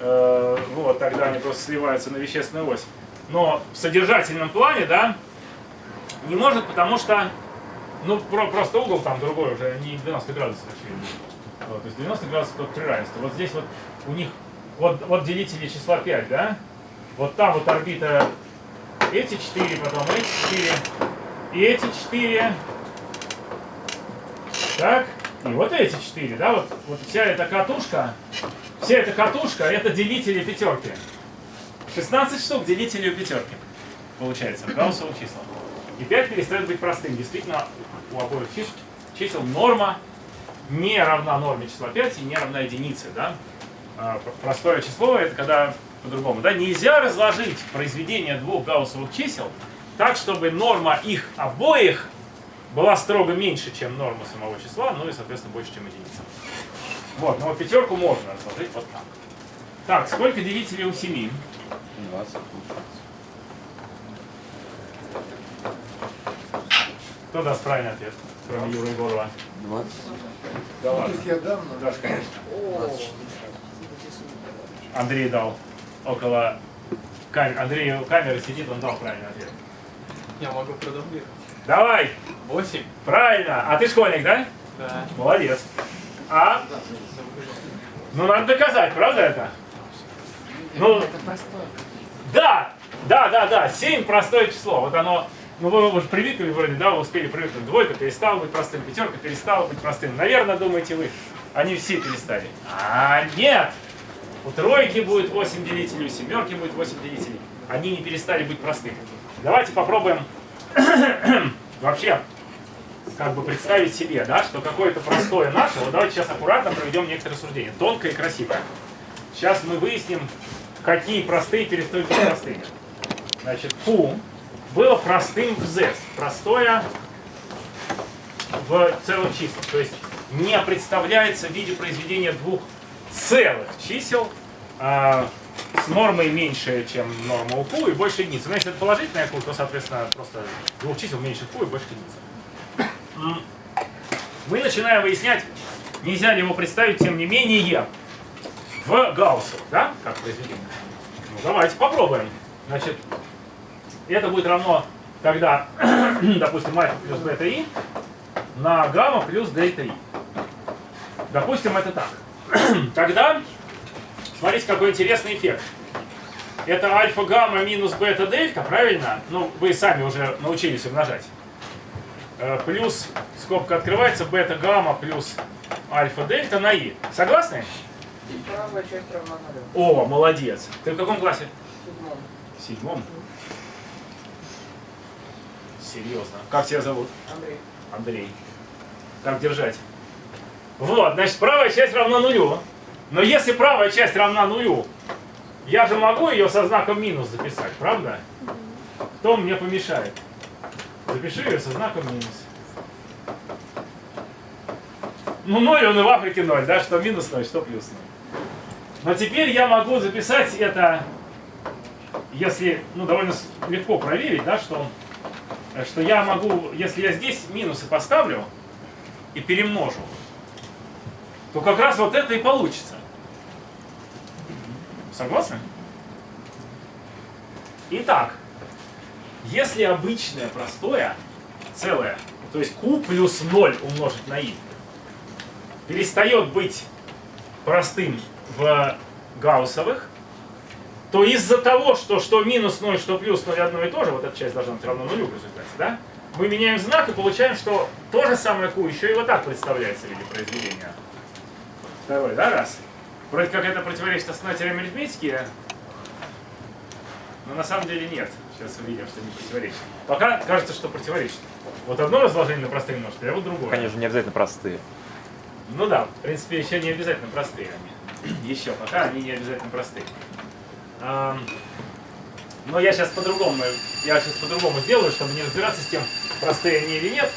э, вот тогда они просто сливаются на вещественную ось. Но в содержательном плане, да, не может, потому что, ну, про- просто угол там другой уже, не 90 градусов, очевидно. Вот, то есть 90 градусов только при равенстве. Вот здесь вот у них, вот, вот делители числа 5, да? Вот там вот орбита эти 4, потом эти 4, и эти 4, так, и вот эти 4, да, вот, вот вся эта катушка, вся эта катушка, это делители пятерки. 16 штук делителей у пятерки, получается, в гауссовых числах. И 5 перестает быть простым. Действительно, у обоих чисел, норма не равна норме числа 5 и не равна единице, да? А, простое число это когда по-другому. Да? Нельзя разложить произведение двух гауссовых чисел так, чтобы норма их обоих была строго меньше, чем норма самого числа, ну и, соответственно, больше, чем единица. Вот, но пятерку можно разложить вот так. Так, сколько делителей у 7? 20. Кто даст правильный ответ, кроме Юры Егорова? 20. Да ладно. Дашь, конечно. 24. Андрей дал около камеры. Андрей у камеры сидит, он дал правильный ответ. Я могу продублировать. Давай, 8. правильно. А ты школьник, да? Да. Молодец. А? Ну, надо доказать, правда это? Ну, Это простое. да, да, да, да, 7 простое число. Вот оно, ну вы уже привыкли вроде, да, вы успели привыкнуть. Двойка перестала быть простым, пятерка перестала быть простым. Наверное, думаете вы, они все перестали. А нет! У тройки будет 8 делителей, у семерки будет 8 делителей. Они не перестали быть простыми. Давайте попробуем вообще как бы представить себе, да, что какое-то простое наше, вот давайте сейчас аккуратно проведем некоторые рассуждения, тонкое и красивое. Сейчас мы выясним, какие простые перестают быть простыми. Значит, Q было простым в Z, простое в целых числах, то есть не представляется в виде произведения двух целых чисел а, с нормой меньше, чем норма у Q и больше единицы. Но если это положительная Q, то, соответственно, просто двух чисел меньше Q и больше единицы. Мы начинаем выяснять, нельзя ли его представить, тем не менее, в Гауссу, да, как произведение. Ну, давайте попробуем. Значит, это будет равно, когда, допустим, альфа плюс бета и на гамма плюс дельта и. Допустим, это так. Тогда, смотрите, какой интересный эффект. Это альфа-гамма минус бета-дельта, правильно? Ну, вы сами уже научились умножать. Э, Плюс, скобка открывается, бета-гамма плюс альфа-дельта на и. Согласны? О, молодец. Ты в каком классе? Седьмом. В седьмом. Серьезно. Как тебя зовут? Андрей. Андрей. Как держать? Вот, значит, правая часть равна нулю. Но если правая часть равна нулю, я же могу ее со знаком минус записать, правда? Кто мне помешает? Запиши ее со знаком минус. Ну, ноль, он и в Африке ноль, да? Что минус ноль, что плюс ноль. Но теперь я могу записать это, если, ну, довольно легко проверить, да, что, э, что я могу, если я здесь минусы поставлю и перемножу, то как раз вот это и получится. Согласны? Итак, если обычное простое целое, то есть q плюс 0 умножить на i, перестает быть простым в гауссовых, то из-за того, что что минус 0, что плюс 0 одно и то же, вот эта часть должна быть равна нулю в результате, да? Мы меняем знак и получаем, что то же самое q еще и вот так представляется в виде произведения. Второй, да, раз. Вроде как это противоречит основной теореме арифметики, но на самом деле нет. Сейчас увидим, что не противоречит. Пока кажется, что противоречит. Вот одно разложение на простые множители, а вот другое. Конечно, не обязательно простые. Ну да, в принципе, еще не обязательно простые они. Еще пока они не обязательно простые. Но я сейчас по-другому, я сейчас по-другому сделаю, чтобы не разбираться с тем, простые они или нет.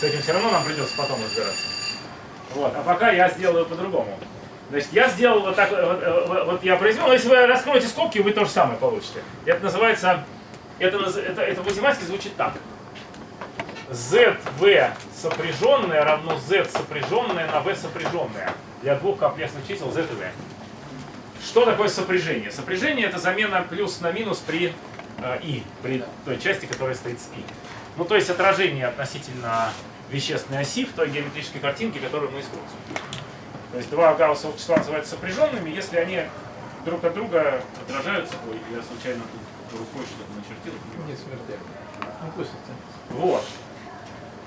С этим все равно нам придется потом разбираться. Вот, а пока я сделаю по-другому. Значит, я сделал вот так, вот, э, вот я произвел, если вы раскроете скобки, вы то же самое получите. Это называется, это, это, это математике звучит так. ZV сопряженное равно Z сопряженное на V сопряженное для двух комплексных чисел Z и V. Что такое сопряжение? Сопряжение это замена плюс на минус при э, и, при той части, которая стоит с и. Ну, то есть отражение относительно вещественной оси в той геометрической картинке, которую мы используем. То есть два гауссовых числа называются сопряженными, если они друг от друга отражаются. Ой, я случайно тут рукой что-то начертил. Не смертельно. Ну пусть это. Вот.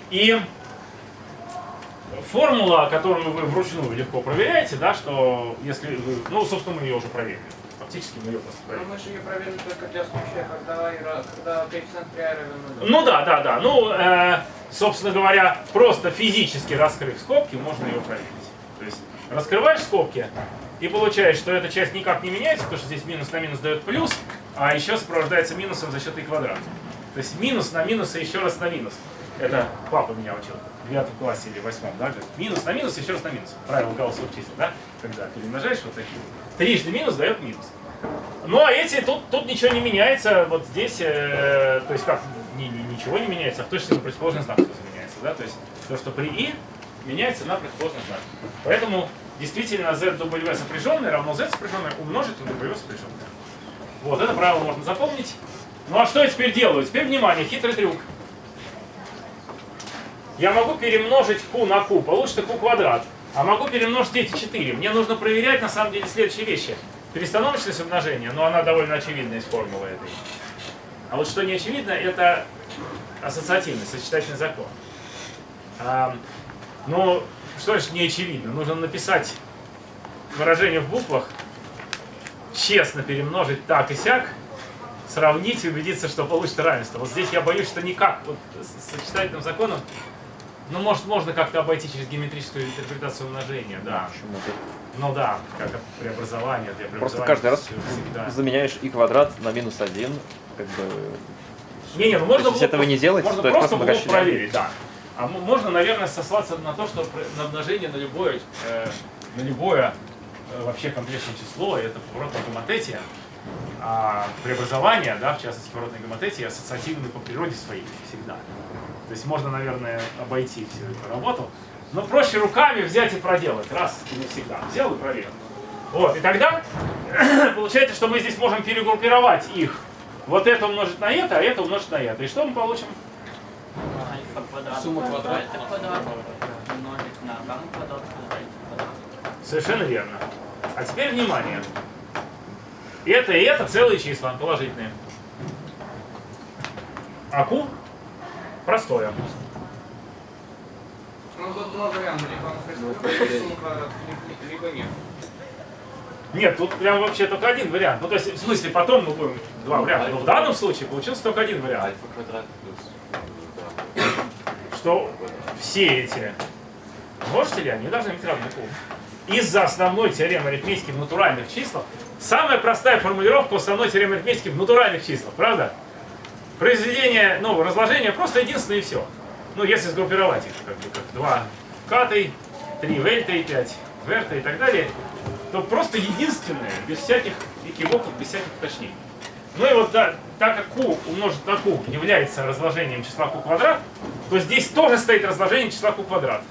И формула, которую вы вручную легко проверяете, да, что если вы, ну, собственно, мы ее уже проверили. Фактически мы ее просто Но проверили. мы же ее проверили только для случая, когда, когда коэффициент при равен. Ну да, да, да. Ну, э, собственно говоря, просто физически раскрыв скобки, можно ее проверить. То есть раскрываешь скобки и получаешь, что эта часть никак не меняется, потому что здесь минус на минус дает плюс, а еще сопровождается минусом за счет и квадрата. То есть минус на минус и еще раз на минус. Это папа меня учил девятом классе или восьмом, да? говорит, Минус на минус, еще раз на минус. Правило гауссовых чисел, да? Когда перемножаешь вот такие. Трижды минус дает минус. Ну а эти, тут, тут ничего не меняется, вот здесь, э, то есть как, ни- ни- ничего не меняется, а в точности на противоположный знак меняется, да, то есть то, что при и, меняется на противоположный знак. Поэтому действительно ZW сопряженное равно Z сопряженное умножить на W сопряженное. Вот, это правило можно запомнить. Ну а что я теперь делаю? Теперь, внимание, хитрый трюк. Я могу перемножить q на q, получится q квадрат. А могу перемножить эти 4. Мне нужно проверять на самом деле следующие вещи. Перестановочность умножения, но она довольно очевидна из формулы этой. А вот что не очевидно, это ассоциативный, сочетательный закон. А, ну, что значит не очевидно? Нужно написать выражение в буквах, честно перемножить так и сяк, сравнить и убедиться, что получится равенство. Вот здесь я боюсь, что никак вот, с сочетательным законом ну, может, можно как-то обойти через геометрическую интерпретацию умножения, да. Почему Ну да, как преобразование, для Просто преобразования каждый раз всегда. заменяешь и квадрат на минус один, как бы... Не-не, ну можно Если было этого не делать, можно то просто просто было проверить, да. А можно, наверное, сослаться на то, что на умножение на любое, э, на любое э, вообще комплексное число, это поворотная гоматетия, а преобразование, да, в частности поворотной гоматетии, ассоциативны по природе своей всегда. То есть можно, наверное, обойти всю эту работу, но проще руками взять и проделать, раз и навсегда. Взял и проверил. Вот, и тогда получается, что мы здесь можем перегруппировать их. Вот это умножить на это, а это умножить на это. И что мы получим? Альфа квадрат. Сумма квадрат. Это квадрат. Умножить на гамма квадрат. квадрат, квадрат. Совершенно верно. А теперь внимание. Это и это целые числа, положительные. А Q простое. Ну, тут два варианта. Либо либо нет. Нет, тут прям вообще только один вариант. Ну, то есть, в смысле, потом мы будем два варианта. Но в данном случае получился только один вариант. Альфа квадрат плюс Что все эти множители, они должны быть равны Q. Из-за основной теоремы арифметики в натуральных числах, самая простая формулировка основной теоремы арифметики в натуральных числах, правда? Произведение, ну, разложение просто единственное и все. Ну, если сгруппировать их, как бы, как 2 катой, 3 вельта и 5 верта и так далее, то просто единственное, без всяких экивоков, без всяких уточнений. Ну и вот да, так как q умножить на q является разложением числа q квадрат, то здесь тоже стоит разложение числа q квадрат.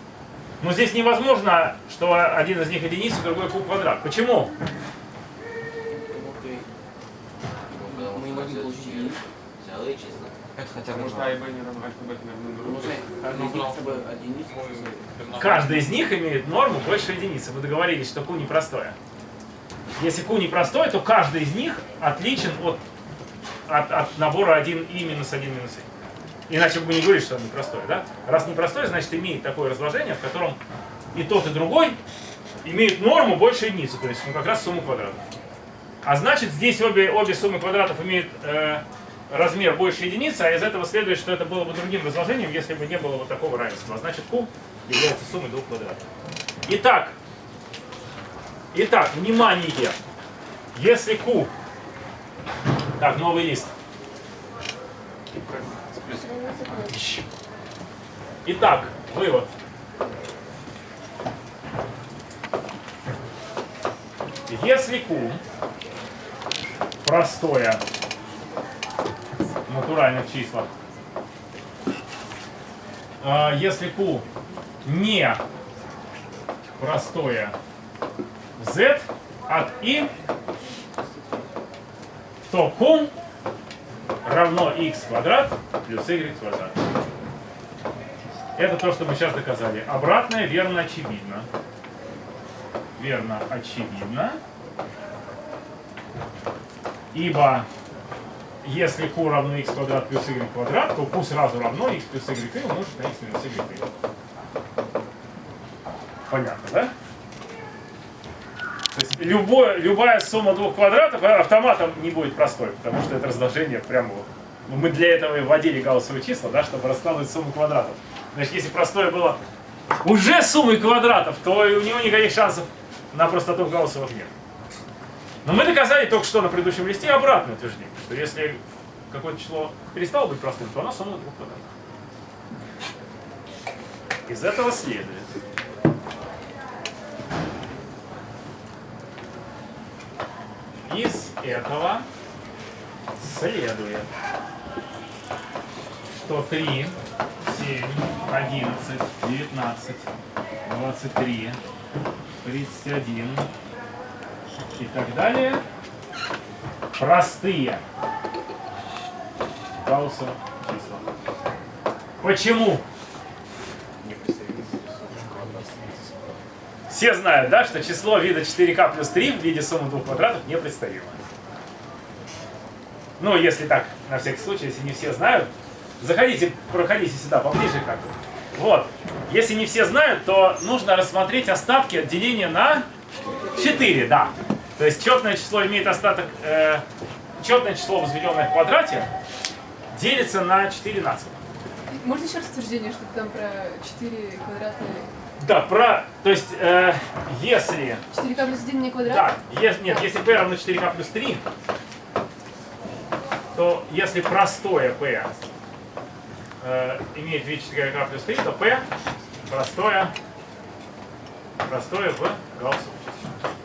Но здесь невозможно, что один из них единица, другой q квадрат. Почему? Мы что можем получить числа. Это хотя бы что А и Б не равно альфа, бета не равны друг другу. Нужно хотя бы единицу. мы- Каждый из них имеет норму больше единицы. Мы договорились, что q непростое. Если q непростой, то каждый из них отличен от, от, от набора 1 и минус 1 минус и. Иначе бы мы не говорили, что он непростой, да? Раз непростой, значит имеет такое разложение, в котором и тот, и другой имеют норму больше единицы, то есть ну, как раз сумму квадратов. А значит, здесь обе, обе суммы квадратов имеют э, размер больше единицы, а из этого следует, что это было бы другим разложением, если бы не было вот такого равенства. А значит, q является суммой двух квадратов. Итак, итак, внимание! Если q... Так, новый лист. Итак, вывод. Если q простое натуральных числах, а если q не простое z от i, то q равно x квадрат плюс y квадрат. Это то, что мы сейчас доказали. Обратное верно очевидно. Верно очевидно. Ибо если q равно x квадрат плюс y квадрат, то q сразу равно x плюс y умножить на x минус y. Понятно, да? То есть любое, любая сумма двух квадратов автоматом не будет простой, потому что это разложение прямо вот. Ну, Мы для этого и вводили гауссовые числа, да, чтобы раскладывать сумму квадратов. Значит, если простое было уже суммой квадратов, то у него никаких шансов на простоту Гауссовых нет. Но мы доказали только что на предыдущем листе обратное утверждение, что если какое-то число перестало быть простым, то оно сумма двух квадратов. Из этого следует, из этого следует, что 3, 7, 11, 19, 23, 31 и так далее простые Гауссова числа. Почему? Все знают, да, что число вида 4k плюс 3 в виде суммы двух квадратов непредставимо. Ну, если так, на всякий случай, если не все знают, заходите, проходите сюда поближе как -то. Вот. Если не все знают, то нужно рассмотреть остатки от деления на 4, да. То есть четное число имеет остаток, э, четное число, возведенное в квадрате, делится на 4 нацелых. Можно еще раз утверждение, что там про 4 квадрата... Да, про, то есть, э, если 4k плюс 1 не квадрат? Да, если, нет, если p равно 4k плюс 3, то если простое p э, имеет вид 4k плюс 3, то p простое, простое в Гауссовом числе.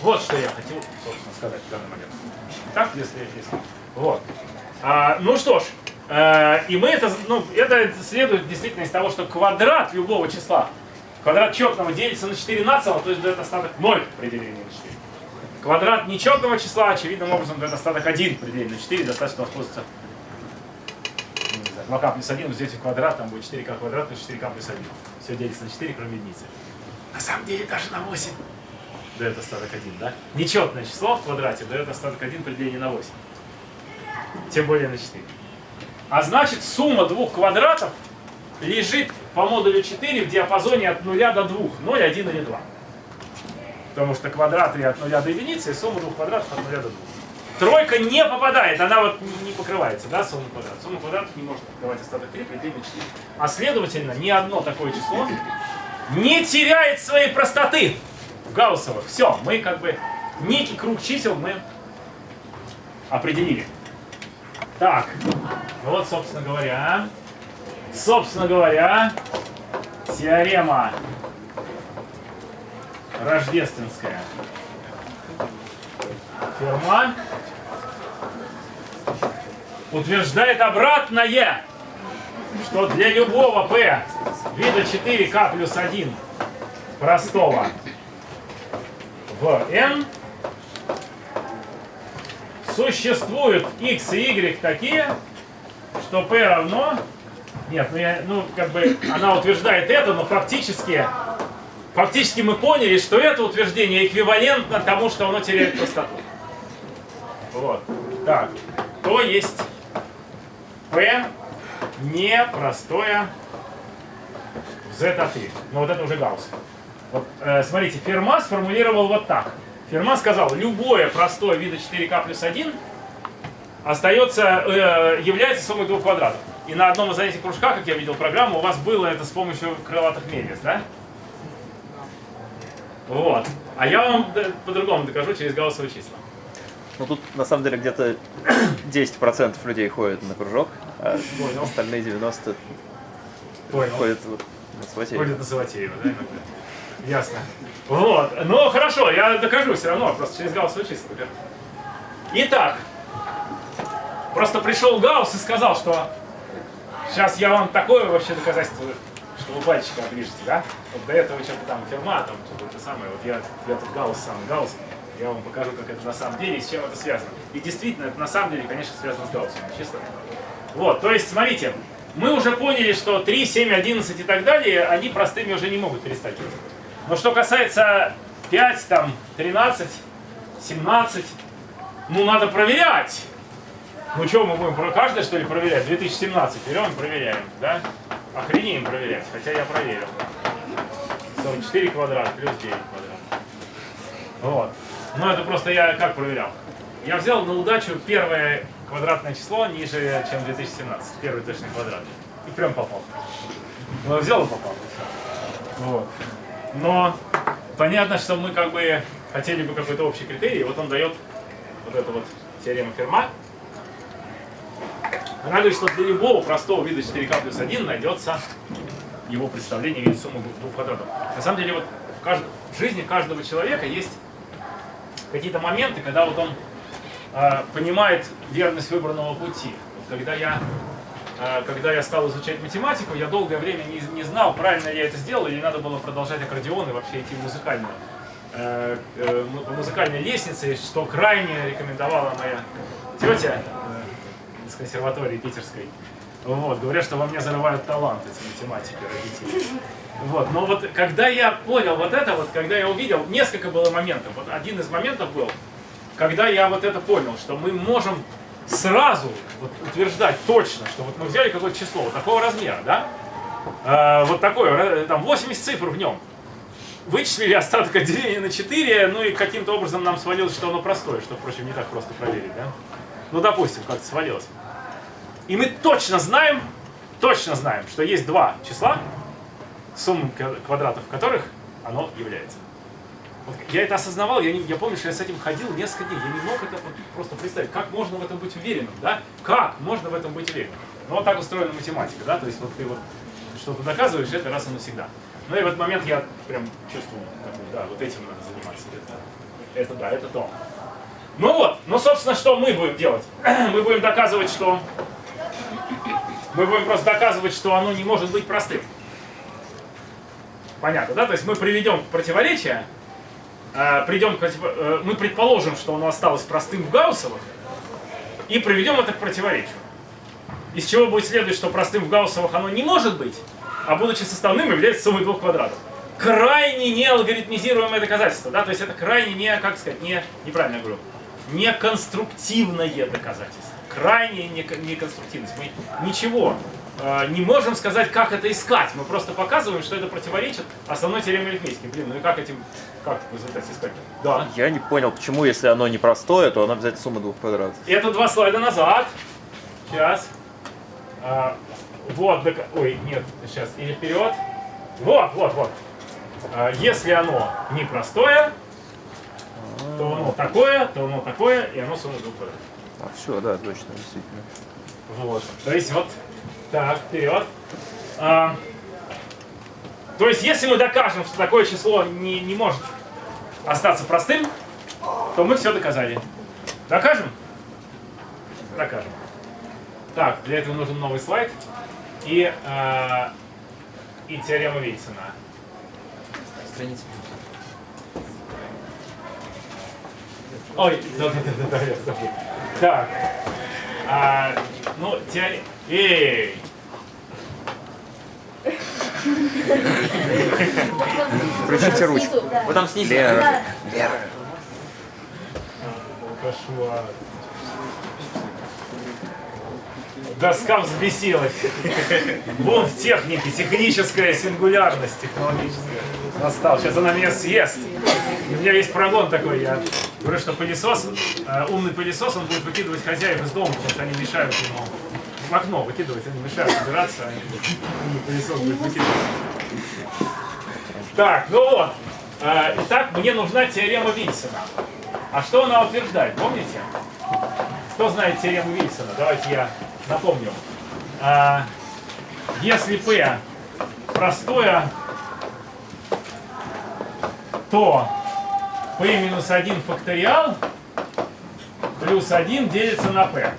Вот что я хотел, собственно, сказать в данный момент. Так, если, если. Вот. А, ну что ж, э, и мы это, ну, это следует действительно из того, что квадрат любого числа, квадрат четного делится на 4 нацело, то есть дает остаток 0 при делении на 4. Квадрат нечетного числа, очевидным образом, дает остаток 1 при делении на 4, достаточно воспользоваться ну, не знаю, 2k плюс 1, здесь квадрат, там будет 4k квадрат плюс 4k плюс 1. Все делится на 4, кроме единицы. На самом деле даже на 8 дает остаток 1, да? Нечетное число в квадрате дает остаток 1 при делении на 8. Тем более на 4. А значит, сумма двух квадратов лежит по модулю 4 в диапазоне от 0 до 2. 0, 1 или 2. Потому что квадраты от 0 до единицы, и сумма двух квадратов от 0 до 2. Тройка не попадает, она вот не покрывается, да, сумма квадратов. Сумма квадратов не может покрывать остаток 3 при делении на 4. А следовательно, ни одно такое число не теряет своей простоты. Гауссова. Все, мы как бы некий круг чисел мы определили. Так, вот, собственно говоря, собственно говоря, теорема рождественская. Ферма утверждает обратное, что для любого p вида 4k плюс 1 простого в n существуют x и y такие, что p равно... Нет, ну, я, ну как бы она утверждает это, но фактически, фактически мы поняли, что это утверждение эквивалентно тому, что оно теряет простоту. Вот. Так, то есть p не простое в z от y. Но вот это уже Гаусс. Вот, э, смотрите, Ферма сформулировал вот так. Ферма сказал, любое простое вида 4k плюс 1 остается, э, является суммой двух квадратов. И на одном из занятий кружка, как я видел программу, у вас было это с помощью крылатых мельниц, да? Вот. А я вам д- по-другому докажу через гауссовые числа. Ну тут на самом деле где-то 10% людей ходят на кружок, а Понял. остальные 90 Понял. ходят вот на свате. Ходит на Саватеева, да, иногда? Ясно. Вот. Ну, хорошо, я докажу все равно, просто через числа. докажу. Итак, просто пришел Гаусс и сказал, что сейчас я вам такое вообще доказательство, что вы пальчиком оближете, да? Вот до этого что-то там фирма, там что-то самое, вот я, я тут Гаусс, сам Гаусс, я вам покажу, как это на самом деле и с чем это связано. И действительно, это на самом деле, конечно, связано с Гауссом, чисто. Вот, то есть, смотрите, мы уже поняли, что 3, 7, 11 и так далее, они простыми уже не могут перестать. Но что касается 5, там, 13, 17, ну надо проверять. Ну что, мы будем про каждое, что ли, проверять? 2017 берем и проверяем, да? Охренеем проверять, хотя я проверил. 44 квадрат плюс 9 квадрат. Вот. Ну это просто я как проверял? Я взял на удачу первое квадратное число ниже, чем 2017. Первый точный квадрат. И прям попал. Ну, взял и попал. Вот. Но понятно, что мы как бы хотели бы какой-то общий критерий. Вот он дает вот эту вот теорему Ферма. Говорит, что для любого простого вида 4К плюс 1 найдется его представление в виде суммы двух- квадратов. На самом деле вот в, кажд- в жизни каждого человека есть какие-то моменты, когда вот он э, понимает верность выбранного пути. Вот когда я когда я стал изучать математику, я долгое время не, не знал, правильно я это сделал, или надо было продолжать аккордеон и вообще идти в музыкальную, э, э, музыкальной лестнице, что крайне рекомендовала моя тетя э, из консерватории питерской. Вот, говорят, что во мне зарывают талант эти математики родители. Вот, но вот когда я понял вот это, вот когда я увидел, несколько было моментов. Вот один из моментов был, когда я вот это понял, что мы можем сразу вот утверждать точно, что вот мы взяли какое-то число вот такого размера, да? Э, вот такое, там 80 цифр в нем. Вычислили остаток от деления на 4, ну и каким-то образом нам свалилось, что оно простое, что, впрочем, не так просто проверить, да? Ну, допустим, как-то свалилось. И мы точно знаем, точно знаем, что есть два числа, сумма ква- квадратов которых оно является. Вот я это осознавал, я, не- я помню, что я с этим ходил несколько дней, я не мог это просто представить, как можно в этом быть уверенным, да? Как можно в этом быть уверенным? Ну вот так устроена математика, да, то есть вот ты вот что-то доказываешь, это раз и навсегда. Ну и в этот момент я прям чувствую, да, вот этим надо заниматься, это, это да, это то. Ну вот, ну собственно, что мы будем делать? Мы будем доказывать, что мы будем просто доказывать, что оно не может быть простым. Понятно, да? То есть мы приведем противоречие, придем к против- э, мы предположим, что оно осталось простым в Гауссовых, и приведем это к противоречию. Из чего будет следовать, что простым в Гауссовых оно не может быть, а будучи составным является суммой двух квадратов. Крайне неалгоритмизируемое доказательство, да, то есть это крайне не, как сказать, не, неправильно говорю, неконструктивное доказательство. Крайне неко- неконструктивность. Мы ничего э, не можем сказать, как это искать. Мы просто показываем, что это противоречит основной теореме арифметики. Блин, ну и как этим, как в результате искать? Да. Я не понял, почему, если оно не простое, то оно обязательно сумма двух квадратов. Это два слайда назад. Сейчас. А, вот, дока- ой, нет, сейчас, или вперед. Вот, вот, вот. А, если оно непростое, то оно такое, то оно такое, и оно сумма двух квадратов. А, все, да, точно, действительно. Вот. То есть вот так, вперед. А, то есть если мы докажем, что такое число не, не может остаться простым, то мы все доказали. Докажем? Докажем. Так, для этого нужен новый слайд и, а, и теорема Вильсона. Страница. Ой, да-да-да, я забыл. Так, а, ну, теорема... Эй! Включите ручку. Вот там снизу. Лера. Да. Кошмар. Доска взбесилась. Вон в технике, техническая сингулярность технологическая. Настал. Сейчас она меня съест. У меня есть прогон такой. Я говорю, что пылесос, э, умный пылесос, он будет выкидывать хозяев из дома, потому что они мешают ему в окно выкидывать, они мешают убираться. Умный пылесос будет выкидывать. Так, ну вот. Э, Итак, мне нужна теорема Вильсона. А что она утверждает, помните? Кто знает теорему Вильсона? Давайте я напомню. А, если P простое, то P минус 1 факториал плюс 1 делится на P.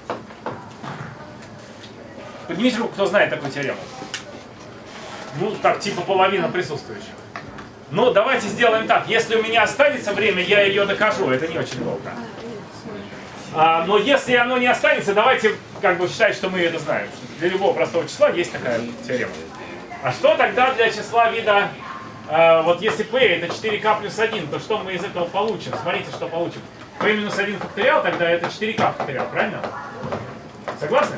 Поднимите руку, кто знает такую теорему. Ну, так, типа половина присутствующих. Ну, давайте сделаем так. Если у меня останется время, я ее докажу. Это не очень долго. А, но если оно не останется, давайте как бы считать, что мы это знаем. Для любого простого числа есть такая теорема. А что тогда для числа вида, а, вот если p это 4k плюс 1, то что мы из этого получим? Смотрите, что получим. p минус 1 факториал, тогда это 4k факториал, правильно? Согласны?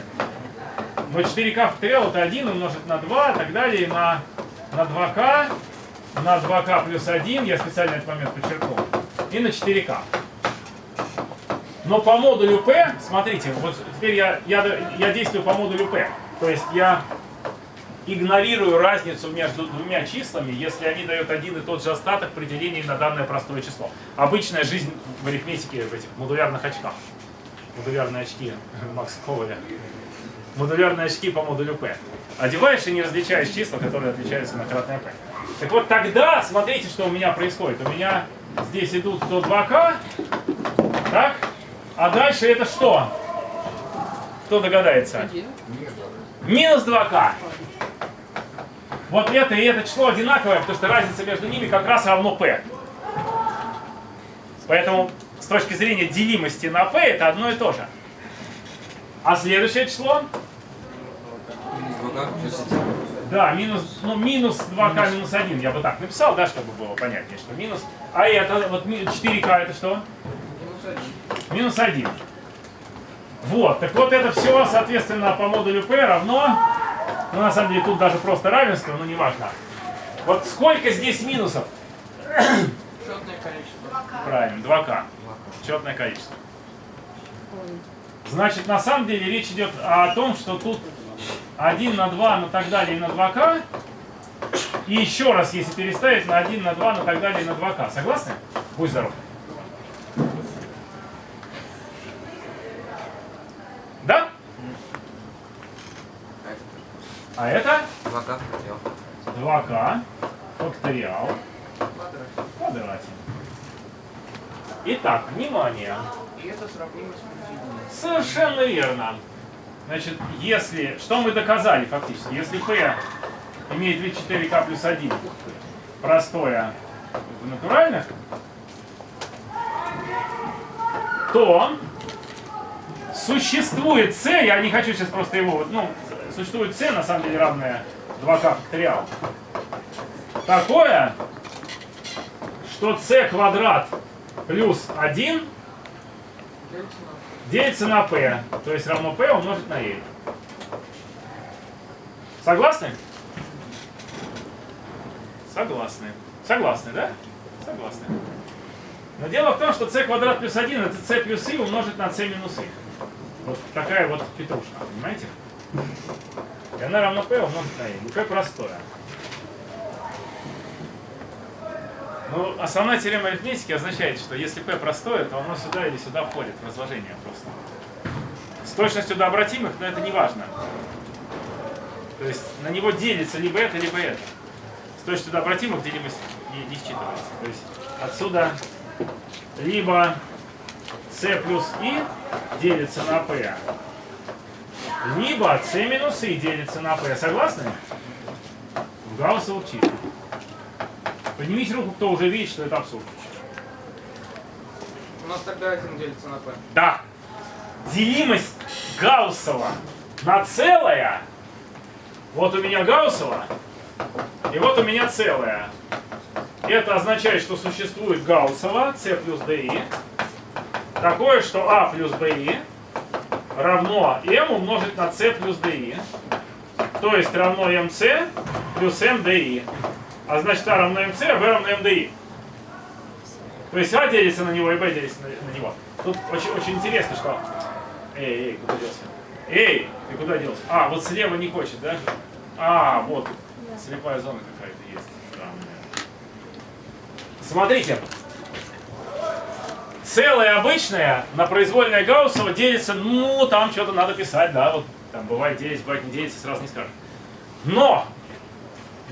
Но 4k факториал это 1 умножить на 2 и так далее, на, на 2k, на 2k плюс 1, я специально этот момент подчеркнул, и на 4k. Но по модулю P, смотрите, вот теперь я, я, я действую по модулю P. То есть я игнорирую разницу между двумя числами, если они дают один и тот же остаток при делении на данное простое число. Обычная жизнь в арифметике в этих модулярных очках. Модулярные очки Макса Коваля. Модулярные очки по модулю P. Одеваешь и не различаешь числа, которые отличаются на кратное P. Так вот тогда, смотрите, что у меня происходит. У меня здесь идут до 2К, так? А дальше это что? Кто догадается? Минус 2К. Вот это и это число одинаковое, потому что разница между ними как раз равно P. Поэтому с точки зрения делимости на P это одно и то же. А следующее число? Минус 2 плюс 1. Да, минус, ну, минус 2К минус 1, я бы так написал, да, чтобы было понятнее, что минус. А это, вот ми- 4К это что? Минус один. Минус 1. Вот, так вот это все, соответственно, по модулю P равно, ну, на самом деле, тут даже просто равенство, но неважно. Вот сколько здесь минусов? Четное количество. Правильно, 2К. Четное количество. Значит, на самом деле речь идет о том, что тут 1 на 2, на так далее и на 2К. И еще раз, если переставить на 1, на 2, на так далее и на 2К. Согласны? Будь здоров. Да? А это 2 к факториал. 2К факториал в квадрате. Итак, внимание. И это сравнимо с. Совершенно верно. Значит, если... Что мы доказали фактически? Если p имеет вид 4k плюс 1, простое в натуральных, то существует c, я не хочу сейчас просто его... вот, Ну, существует c, на самом деле, равное 2k факториал. Такое, что c квадрат плюс 1 Делится на p, то есть равно p умножить на e. Согласны? Согласны. Согласны, да? Согласны. Но дело в том, что c квадрат плюс 1 это c плюс i умножить на c минус i. Вот такая вот петрушка, понимаете? И она равна p умножить на i. И p простое. Ну, основная теорема арифметики означает, что если p простое, то оно сюда или сюда входит в разложение просто. С точностью до обратимых, но это не важно. То есть на него делится либо это, либо это. С точностью до обратимых делимость не, не считывается. То есть отсюда либо c плюс i делится на p, либо c минус i делится на p. Согласны? В гауссовых числах. Поднимите руку, кто уже видит, что это абсурд. У нас тогда один делится на p. Да. Делимость Гауссова на целое. Вот у меня Гауссова, и вот у меня целое. Это означает, что существует Гауссова, c плюс di, такое, что a плюс bi равно m умножить на c плюс di. То есть равно mc плюс mdi. А значит а равно а b равно mdi. То есть А делится на него и Б делится на, него. Тут очень, очень интересно, что... Эй, эй, куда делся? Эй, ты куда делся? А, вот слева не хочет, да? А, вот. Слепая зона какая-то есть. Смотрите. Целое обычное на произвольное Гауссова делится, ну, там что-то надо писать, да, вот там бывает делится, бывает не делится, сразу не скажешь. Но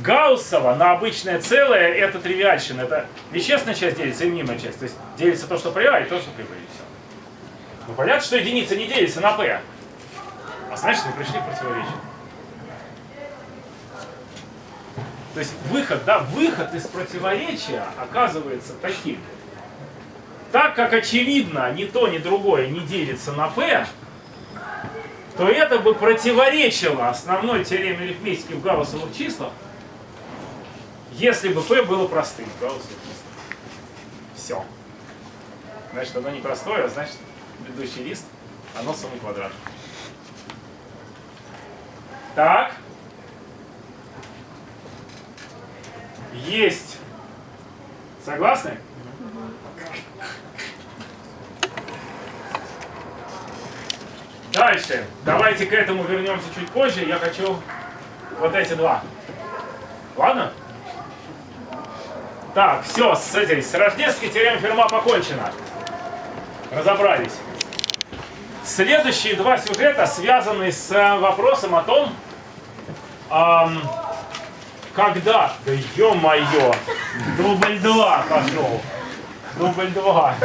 Гауссова на обычное целое это тривиальщина. Это вещественная часть делится и мнимая часть. То есть делится то, что при А, и то, что при Б, и все. Ну понятно, что единица не делится на П. А значит, мы пришли к противоречию. То есть выход, да, выход из противоречия оказывается таким. Так как очевидно, ни то, ни другое не делится на P, то это бы противоречило основной теореме арифметики в гауссовых числах, если бы P было простым числах. Все. Значит, оно не простое, а значит, предыдущий лист, оно сумма квадрат. Так. Есть. Согласны? Дальше. Давайте к этому вернемся чуть позже. Я хочу вот эти два. Ладно? Так, все, с этой, с рождественской теоремой Ферма покончено. Разобрались. Следующие два сюжета связаны с э, вопросом о том, ам, когда, да ё-моё, дубль два пошел. Дубль два.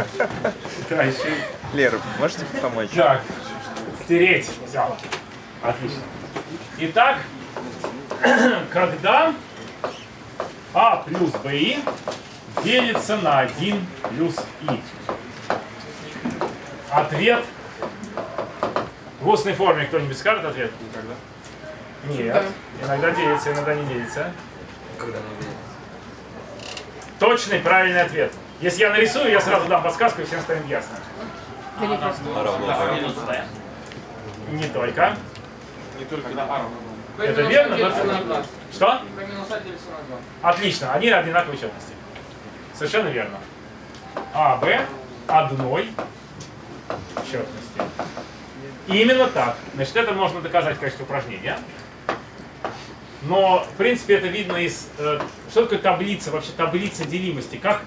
Да, еще и- Лера, можете помочь? так, стереть. Все. Отлично. Итак, когда А плюс БИ делится на 1 плюс И. Ответ. В устной форме кто-нибудь скажет ответ? Нет. Иногда делится, иногда не делится. Когда не видит. Точный правильный ответ. Если я нарисую, я сразу дам подсказку, и всем станет ясно. Не только. Не только на А равно Это верно, делится но- на 2. Что? P минус А делится на 2. Отлично, они одинаковой четности. Совершенно верно. А, Б одной четности. Именно так. Значит, это можно доказать в качестве упражнения. Но, в принципе, это видно из... э, что такое таблица? Вообще таблица делимости. Как...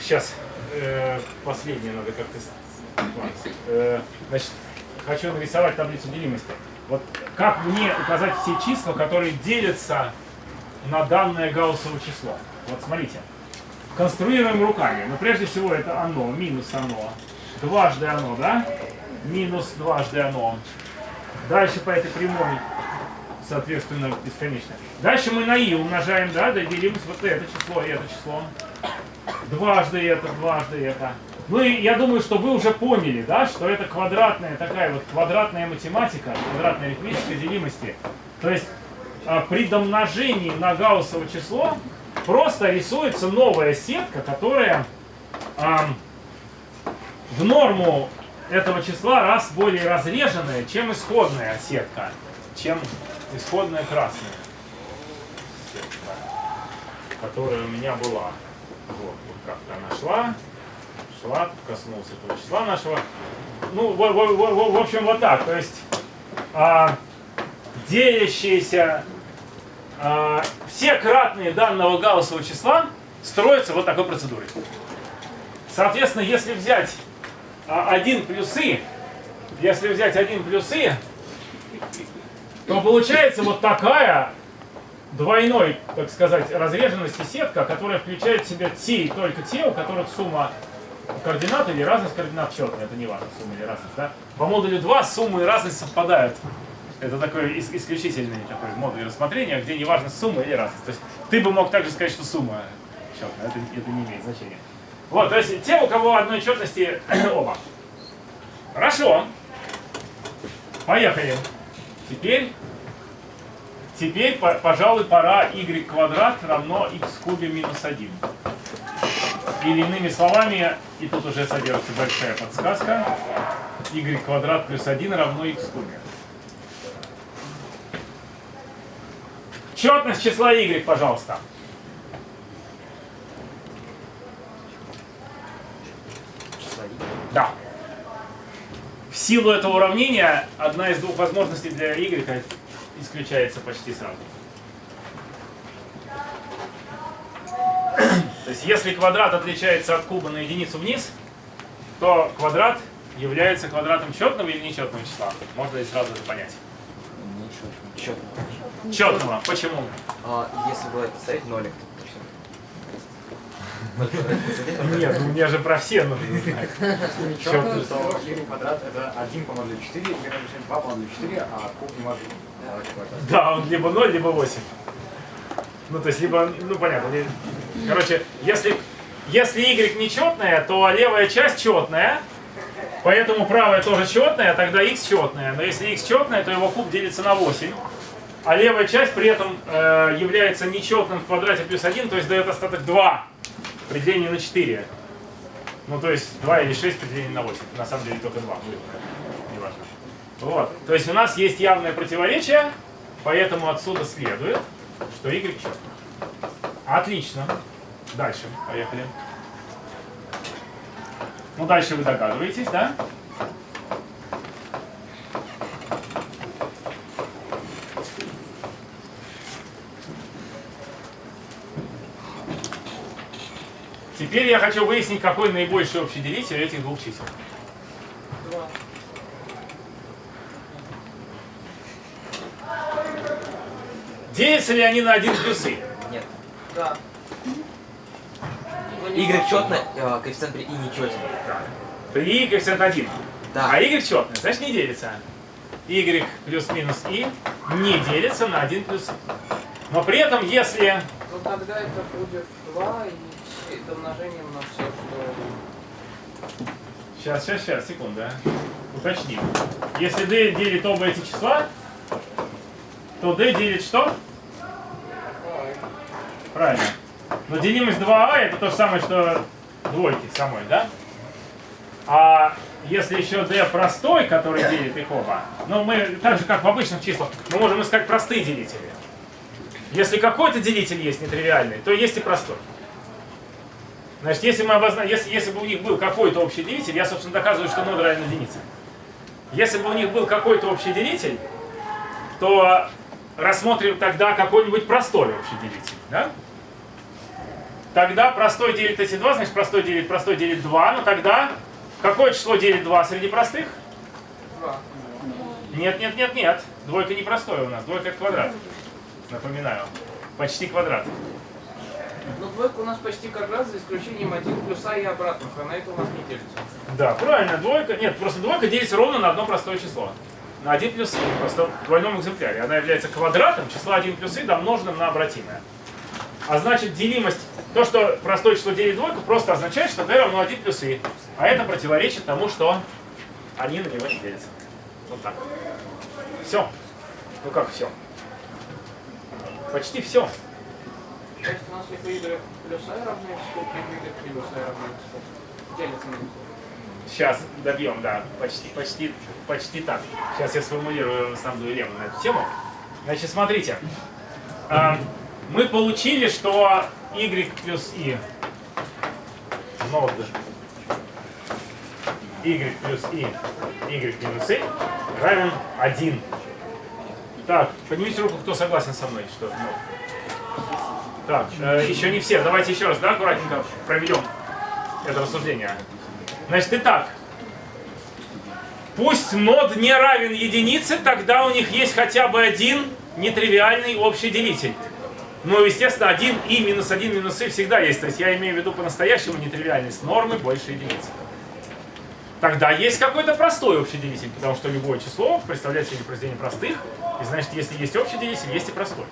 сейчас, последнее надо как-то... э, значит, хочу нарисовать таблицу делимости. Вот как мне указать все числа, которые делятся на данное гауссово число? Вот смотрите. Конструируем руками. Но прежде всего это оно, минус оно. Дважды оно, да? Минус дважды оно. Дальше по этой прямой, соответственно, бесконечно. Дальше мы на и умножаем, да, делим вот это число и это число. Дважды это, дважды это. Ну и я думаю, что вы уже поняли, да, что это квадратная такая вот квадратная математика, квадратная арифметической делимости. То есть а, при домножении на гауссово число просто рисуется новая сетка, которая ам, в норму этого числа раз более разреженная, чем исходная сетка, чем исходная красная сетка, которая у меня была. Вот, вот как-то она шла, шла, коснулся этого числа нашего. Ну, в, в- в- в общем, вот так. То есть а, делящиеся а, все кратные данного гауссового числа строятся вот такой процедурой. Соответственно, если взять а, 1 плюс и, если взять 1 плюс и, то получается вот такая двойной, так сказать, разреженности сетка, которая включает в себя те и только те, у которых сумма координат или разность координат четная, это не важно, сумма или разность, да? По модулю 2 сумма и разность совпадают. Это такой ис- исключительный такой модуль рассмотрения, где не важно сумма или разность. То есть ты бы мог также сказать, что сумма четная, это, это не имеет значения. Вот, то есть те, у кого одной четности оба. Хорошо. Поехали. Теперь, теперь, по- пожалуй, пора y квадрат равно x кубе минус 1. Или иными словами, и тут уже содержится большая подсказка, y квадрат плюс 1 равно x кубе. Четность числа y, пожалуйста. Да. В силу этого уравнения одна из двух возможностей для y исключается почти сразу. То есть если квадрат отличается от куба на единицу вниз, то квадрат является квадратом четного или нечетного числа. Можно ли сразу это понять? Ничего. Четко. Четного. Почему? А, если было поставить нолик, то все. Нет, ну мне же про все нужно знать. Ничего, что квадрат это 1 по модулю 4, y равно 2 по модулю 4, а куб не может. Да, он либо 0, либо 8. Ну, то есть, либо, ну, понятно. Короче, если, если y нечетная, то левая часть четная, поэтому правая тоже четная, тогда x четная. Но если x четная, то его куб делится на 8. А левая часть при этом э, является нечетным в квадрате плюс 1, то есть дает остаток 2 при делении на 4. Ну, то есть 2 или 6 при делении на 8. На самом деле только 2 будет. Неважно. Вот. То есть у нас есть явное противоречие, поэтому отсюда следует, что y. Отлично. Дальше. Поехали. Ну, дальше вы догадываетесь, да? Теперь я хочу выяснить, какой наибольший общий делитель этих двух чисел. Делятся ли они на 1 плюс и? Нет. Да. Y четно, э, коэффициент при и нечетен. При и коэффициент 1. Да. А y четный, значит не делится. y плюс-минус и не делится на 1 плюс и. Но при этом, если... Ну тогда это будет 2 и домножением на все, что... Сейчас, сейчас, сейчас, секунда. Уточним. Если d делит оба эти числа, то d делит что? Ой. Правильно. Но делимость 2а это то же самое, что двойки самой, да? А если еще d простой, который делит их оба, ну мы, так же как в обычных числах, мы можем искать простые делители. Если какой-то делитель есть нетривиальный, то есть и простой. Значит, если, мы обозна... если, если бы у них был какой-то общий делитель, я, собственно, доказываю, что нод равен единице. Если бы у них был какой-то общий делитель, то рассмотрим тогда какой-нибудь простой общий делитель. Да? Тогда простой делит эти два, значит простой делит простой делит 2, но тогда какое число делит 2 среди простых? 2. Нет, нет, нет, нет. Двойка не простое у нас, двойка это квадрат. Напоминаю. Почти квадрат. Ну двойка у нас почти как раз за исключением 1 плюса и обратных, а на это у нас не делится. Да, правильно, двойка. Нет, просто двойка делится ровно на одно простое число. На 1 плюс и, просто в двойном экземпляре. Она является квадратом числа 1 плюс и, домноженным на обратимое. А значит, делимость, то, что простое число делит двойку, просто означает, что d равно 1 плюс и. А это противоречит тому, что они на него не делятся. Вот так. Все. Ну как все? Почти все. То есть у нас если y i равно x, то y i равно x. Делится на. Сейчас добьем, да, почти, почти, почти так. Сейчас я сформулирую основную лему на эту тему. Значит, смотрите. А, мы получили, что y плюс i нод y плюс i y минус i равен 1. Так, поднимите руку, кто согласен со мной, что нод. Так, э, еще не все. Давайте еще раз, да, аккуратненько проведем это рассуждение. Значит, итак, пусть нод не равен единице, тогда у них есть хотя бы один нетривиальный общий делитель. Ну, естественно, 1 и минус 1 минус и всегда есть. То есть я имею в виду по-настоящему нетривиальность нормы больше единицы. Тогда есть какой-то простой общий делитель, потому что любое число представляет себе произведение простых, и значит, если есть общий делитель, есть и простой.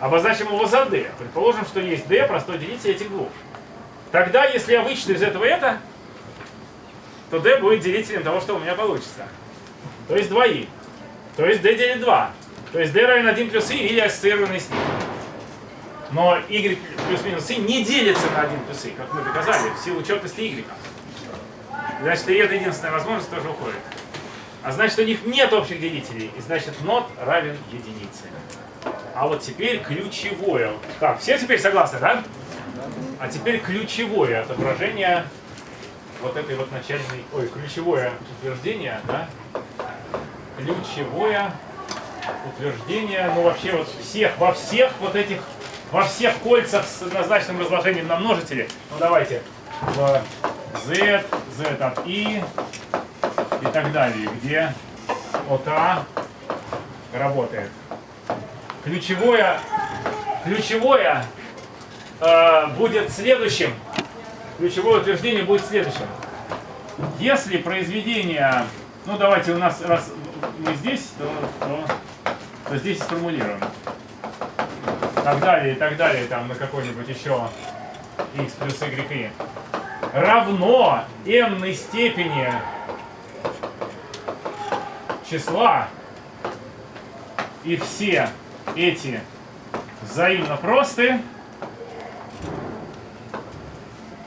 Обозначим его за d. Предположим, что есть d, простой делитель этих двух. Тогда, если я вычту из этого это, то d будет делителем того, что у меня получится. То есть 2i. То есть d делит 2. То есть d равен 1 плюс i или ассоциированный с ним. Но y плюс-минус i не делится на 1 плюс i, как мы доказали, в силу четности y. Значит, и эта единственная возможность тоже уходит. А значит, у них нет общих делителей, и значит, нот равен единице. А вот теперь ключевое. Так, все теперь согласны, да? А теперь ключевое отображение вот этой вот начальной, ой, ключевое утверждение, да? Ключевое утверждение, ну вообще вот всех, во всех вот этих, во всех кольцах с однозначным разложением на множители. Ну давайте, в z, z от i и так далее, где от a работает. Ключевое, ключевое э, будет следующим. Ключевое утверждение будет следующим. Если произведение, ну давайте у нас, раз мы здесь, то, то, то здесь сформулируем. Так далее, и так далее, там на какой-нибудь еще x плюс y равно n степени числа и все эти взаимно просты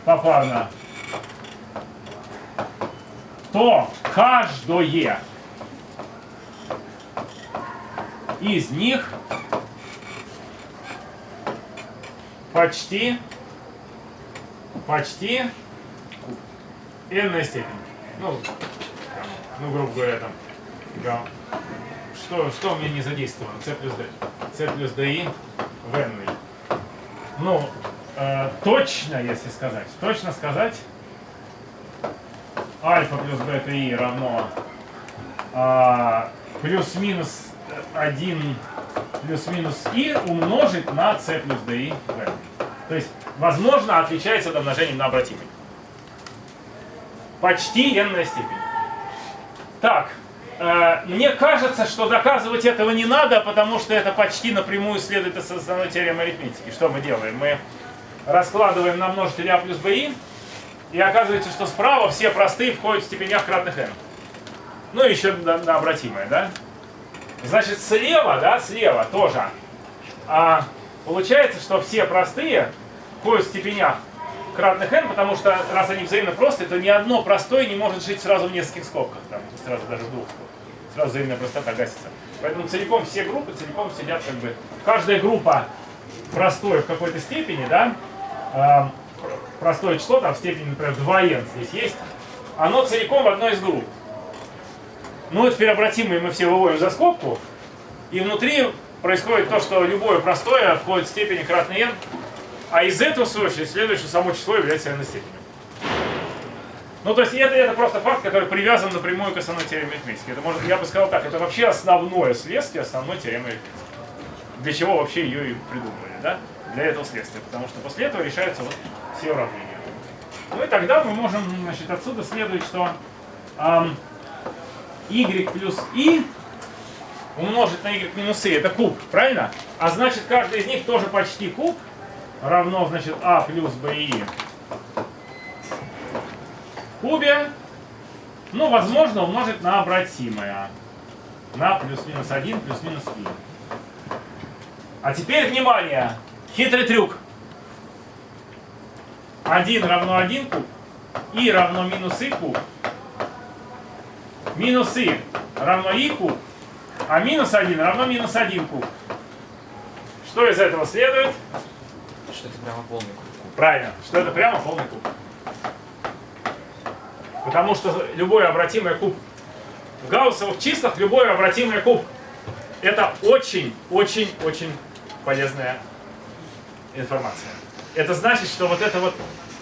попарно, то каждое из них почти почти n степень. Ну, ну, грубо говоря, там, да. что, что у меня не задействовано? c плюс d. c плюс di в n. Ну, э, точно, если сказать, точно сказать, альфа плюс бета и равно а, плюс-минус 1 плюс-минус и умножить на c плюс di в. То есть, возможно, отличается от умножения на обратимый. Почти n степень. Так, э, мне кажется, что доказывать этого не надо, потому что это почти напрямую следует из основной теоремы арифметики. Что мы делаем? Мы раскладываем на множитель а плюс bi, и оказывается, что справа все простые входят в степенях кратных n. Ну и еще на, на обратимое, да? Значит, слева, да, слева тоже. А, получается, что все простые входят в степенях кратных n, потому что раз они взаимно простые, то ни одно простое не может жить сразу в нескольких скобках, там, сразу даже в двух скобках. Сразу взаимная простота гасится. Поэтому целиком все группы целиком сидят как бы... Каждая группа простое в какой-то степени, да, а, простое число, там в степени, например, 2n здесь есть, оно целиком в одной из групп. Ну теперь обратимые мы все выводим за скобку, и внутри происходит то, что любое простое входит в степени кратный n, а из этого, в свою очередь, следует, что само число является равной степенью. Ну, то есть это, это просто факт, который привязан напрямую к основной теореме арифметики. Это может, я бы сказал так, это вообще основное следствие основной теоремы арифметики. Для чего вообще ее и придумали, да? Для этого следствия, потому что после этого решаются вот все уравнения. Ну и тогда мы можем, значит, отсюда следует, что эм, y плюс i умножить на y минус i, это куб, правильно? А значит, каждый из них тоже почти куб, равно, значит, а плюс bi кубе, ну, возможно, умножить на обратимое, на плюс-минус 1 плюс-минус i. А теперь, внимание, хитрый трюк. 1 равно 1 куб, и равно минус и куб, минус и равно и куб, а минус 1 равно минус 1 куб. Что из этого следует? Что это прямо полный куб. Правильно, что это прямо полный куб. Потому что любой обратимый куб в гауссовых числах, любой обратимый куб это очень-очень-очень полезная информация. Это значит, что вот эта вот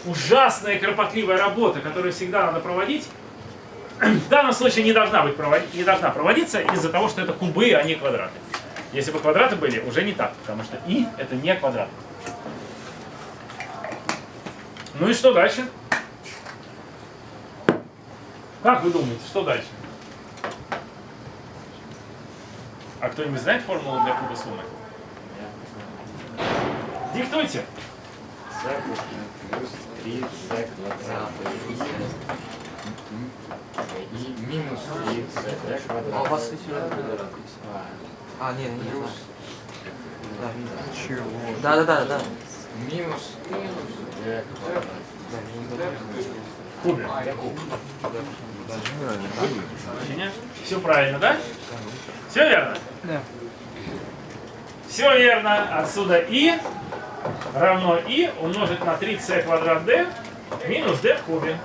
ужасная кропотливая работа, которую всегда надо проводить, в данном случае не должна, быть проводить, не должна проводиться из-за того, что это кубы, а не квадраты. Если бы квадраты были, уже не так, потому что и это не квадрат. Ну и что дальше? Как вы думаете, что дальше? А кто-нибудь знает формулу для куба суммы? Диктуйте. С плюс 3 z квадрат и минус 3 z А у квадрат. вас. А, нет, нет. Плюс Да, видно. Да, да, да, да. минус квадрат. В кубе. Все правильно, да? Все верно? Да. Все верно. Отсюда и равно и умножить на 3c квадрат d минус d в кубе.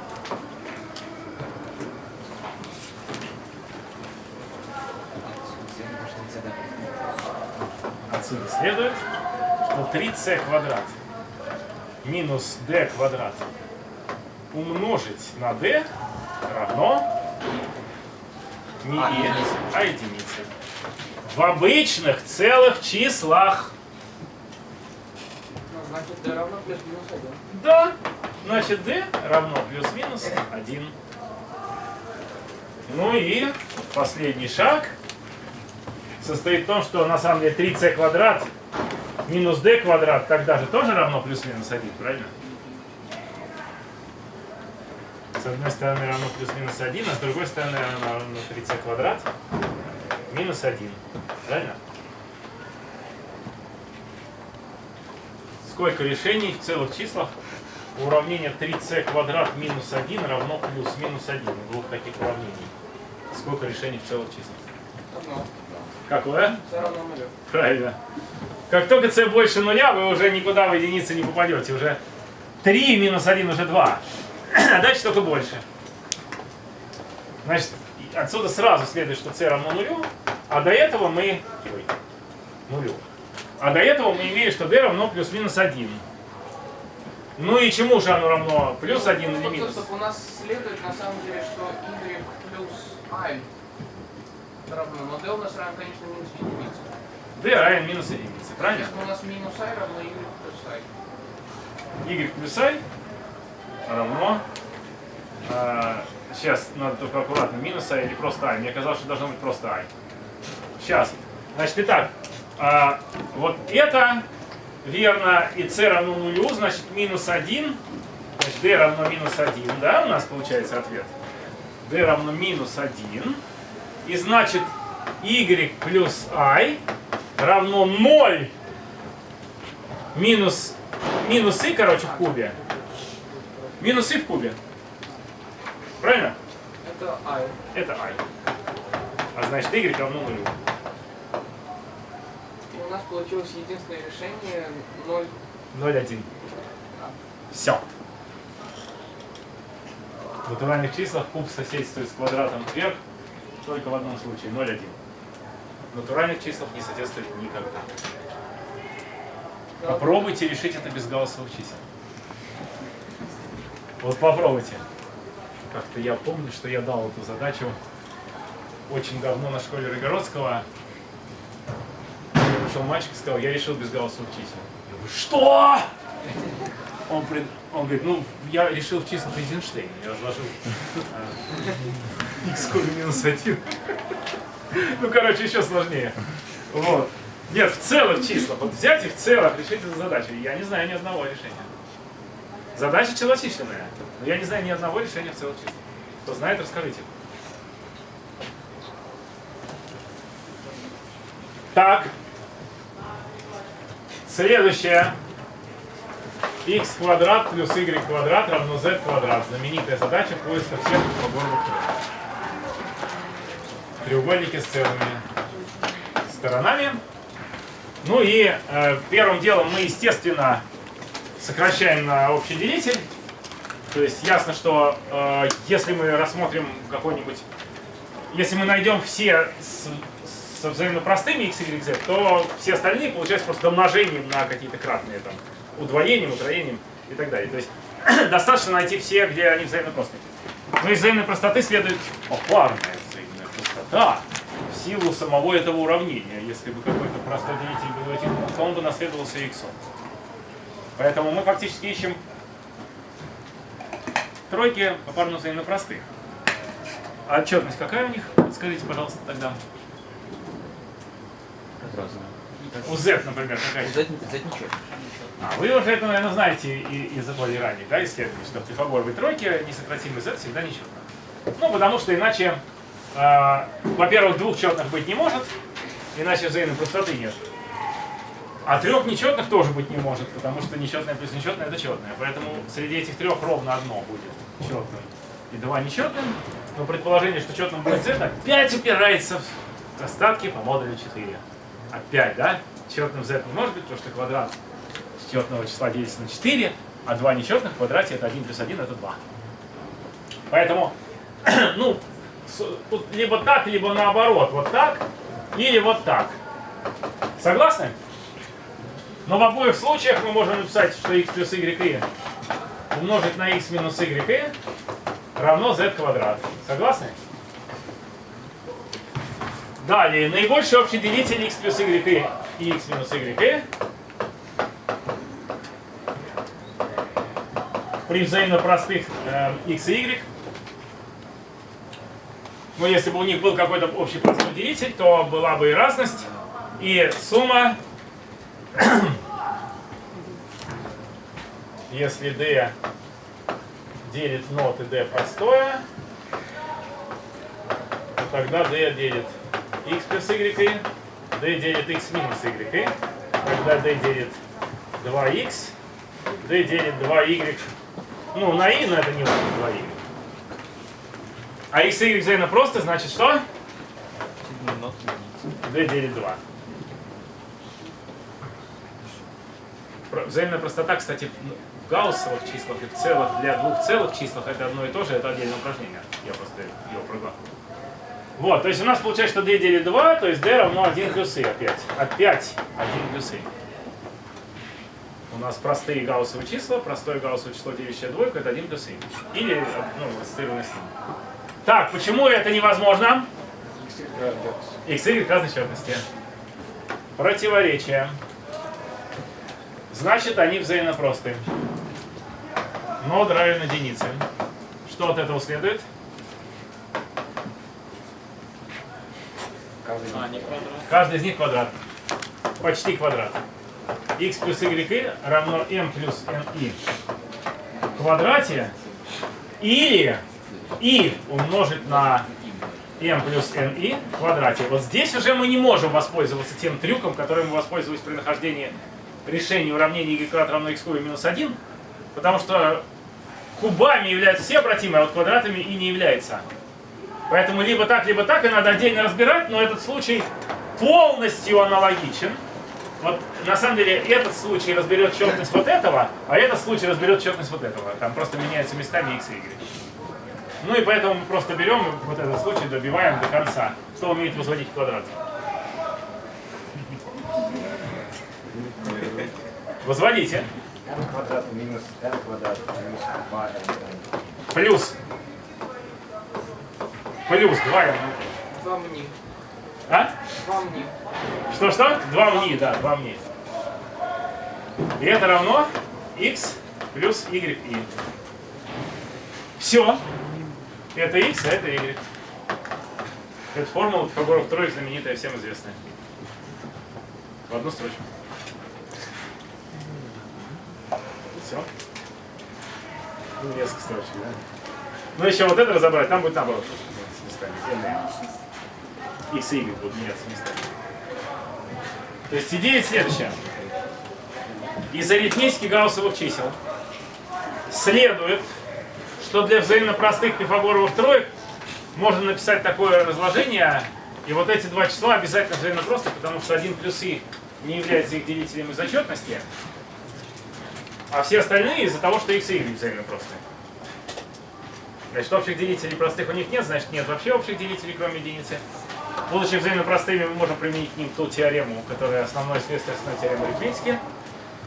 Отсюда следует, что 3c квадрат минус d квадрат умножить на d равно не единице. а единице. В обычных целых числах. Значит, d равно плюс-минус 1. Да, значит d равно плюс-минус 1. Ну и последний шаг состоит в том, что на самом деле 3c квадрат минус d квадрат тогда же тоже равно плюс-минус 1, правильно? С одной стороны равно плюс-минус 1, а с другой стороны равно 3c квадрат минус 1. Правильно? Сколько решений в целых числах у уравнения 3c квадрат минус 1 равно плюс-минус 1 у двух таких уравнений? Сколько решений в целых числах? Одно. Какое? равно нулю. Правильно. Как только c больше нуля, вы уже никуда в единицы не попадете. Уже 3 минус 1 уже 2. А дальше только больше. Значит, отсюда сразу следует, что c равно нулю, а до этого мы... Ой, нулю. А до этого мы имеем, что d равно плюс-минус 1. Ну и чему же оно равно? Плюс Ну, 1 или стоп, минус? У нас следует на самом деле, что y плюс i равно, но d у нас равно, конечно, минус единица. d равен минус единице, правильно? Если у нас минус i равно y плюс i. y плюс i равно... сейчас надо только аккуратно, минус i или просто i. Мне казалось, что должно быть просто i. Сейчас. Значит, итак, а, вот это верно, и c равно нулю, значит, минус 1. Значит, d равно минус 1, да, у нас получается ответ. d равно минус 1. И значит, y плюс i равно 0 минус, минус и, короче, в кубе. Минус и в кубе. Правильно? Это i. Это i. А значит, y равно нулю. У нас получилось единственное решение 0. 0,1. Все. В натуральных числах куб соседствует с квадратом вверх только в одном случае 0,1. В натуральных числах не соседствует никогда. Попробуйте решить это без гаусовых чисел. Вот попробуйте. Как-то я помню, что я дал эту задачу очень давно на школе Рогородского. Пришел мальчик и сказал, я решил без гаусовых чисел. Я говорю, что? Он, пред- он говорит, ну, я решил в числах Эйзенштейна. Я разложил x в кубе минус 1. Ну, короче, еще сложнее. Вот. Нет, в целых числах. Вот взять и в целых решить эту задачу. Я не знаю ни одного решения. Задача челочисленная. Но я не знаю ни одного решения в целых числах. Кто знает, расскажите. Так. Следующее. x квадрат плюс y квадрат равно z квадрат. Знаменитая задача поиска всех треугольных треугольники с целыми сторонами. Ну и э, первым делом мы, естественно, сокращаем на общий делитель. То есть ясно, что э, если мы рассмотрим какой-нибудь... Если мы найдем все со взаимно простыми x, y, z, то все остальные получаются просто домножением на какие-то кратные, там, удвоением, утроением и так далее. То есть достаточно найти все, где они взаимно простые. Но из взаимной простоты следует о, парная взаимная простота в силу самого этого уравнения. Если бы какой-то простой делитель был этим, то он бы наследовался x. Поэтому мы фактически ищем тройки попарно взаимно простых. А отчетность какая у них? Скажите, пожалуйста, тогда. У Z, например, какая? Z, Z ничего. А, вы уже это, наверное, знаете и- из более ранних да, исследований, что в Пифагоровой тройке несократимый Z всегда нечетно. Ну, потому что иначе, э, во-первых, двух четных быть не может, иначе взаимной простоты нет. А трех нечетных тоже быть не может, потому что нечетное плюс нечетное это четное. Поэтому среди этих трех ровно одно будет четным и два нечетным. Но предположение, что четным будет Z, опять упирается в остатки по модулю 4. Опять, да? Четным Z может быть, потому что квадрат четного числа делится на 4, а два нечетных в квадрате это 1 плюс 1 это 2. Поэтому, ну, тут либо так, либо наоборот, вот так, или вот так. Согласны? Но в обоих случаях мы можем написать, что x плюс y умножить на x минус y равно z квадрат. Согласны? Далее, наибольший общий делитель x плюс y и x минус y. При взаимно простых э, x и y. Но если бы у них был какой-то общий простой делитель, то была бы и разность, и сумма, если d делит нот и d простое, то тогда d делит x плюс y, d делит x минус y, тогда d делит 2x, d делит 2y, ну на i, но это не важно, 2y. А x y взаимно просто, значит что? d делит 2. Про- Взаимная простота, кстати, в- в гауссовых числах и в целых, для двух целых числах это одно и то же, это отдельное упражнение. Я просто его проглотил. Вот, то есть у нас получается, что d делит 2, то есть d равно 1 плюс i опять. Опять 1 плюс i. У нас простые гауссовые числа, простое гауссовое число, делящее двойку, это 1 плюс и. Или ну, ассоциированное с ним. Так, почему это невозможно? x, y разной четности. Противоречие. Значит, они взаимно просты. Нод равен единице. Что от этого следует? Каждый А, не квадрат. Каждый из них квадрат. Почти квадрат. x плюс y равно m плюс ni в квадрате или и умножить на m плюс ni в квадрате. Вот здесь уже мы не можем воспользоваться тем трюком, которым мы воспользовались при нахождении решения уравнения y квадрат равно x кубе минус 1, потому что кубами являются все обратимые, а вот квадратами и не является. Поэтому либо так, либо так, и надо отдельно разбирать, но этот случай полностью аналогичен. Вот на самом деле этот случай разберет четность вот этого, а этот случай разберет четность вот этого. Там просто меняются местами x и y. Ну и поэтому мы просто берем вот этот случай, добиваем до конца. Кто умеет возводить квадрат? Возводите. n квадрат минус n квадрат минус 2n. Плюс. Плюс 2 Два мне. А? Два мне. Что-что? Два мни, да, два мни. И это равно x плюс y и. Все. Это x, а это y. Это формула Пифагоров троек знаменитая, всем известная. В одну строчку. Все. Несколько строчек, да? Ну, еще вот это разобрать, там будет наоборот. Местами. n и x и y будут меняться местами. То есть идея следующая. Из арифметики гауссовых чисел следует, что для взаимно простых пифагоровых троек можно написать такое разложение, и вот эти два числа обязательно взаимно просты, потому что 1 плюс и не является их делителем из отчетности, а все остальные из-за того, что x и y взаимно просты. Значит, общих делителей простых у них нет, значит нет вообще общих делителей, кроме единицы. Будучи взаимно простыми, мы можем применить к ним ту теорему, которая основное следствие основной теоремы арифметики.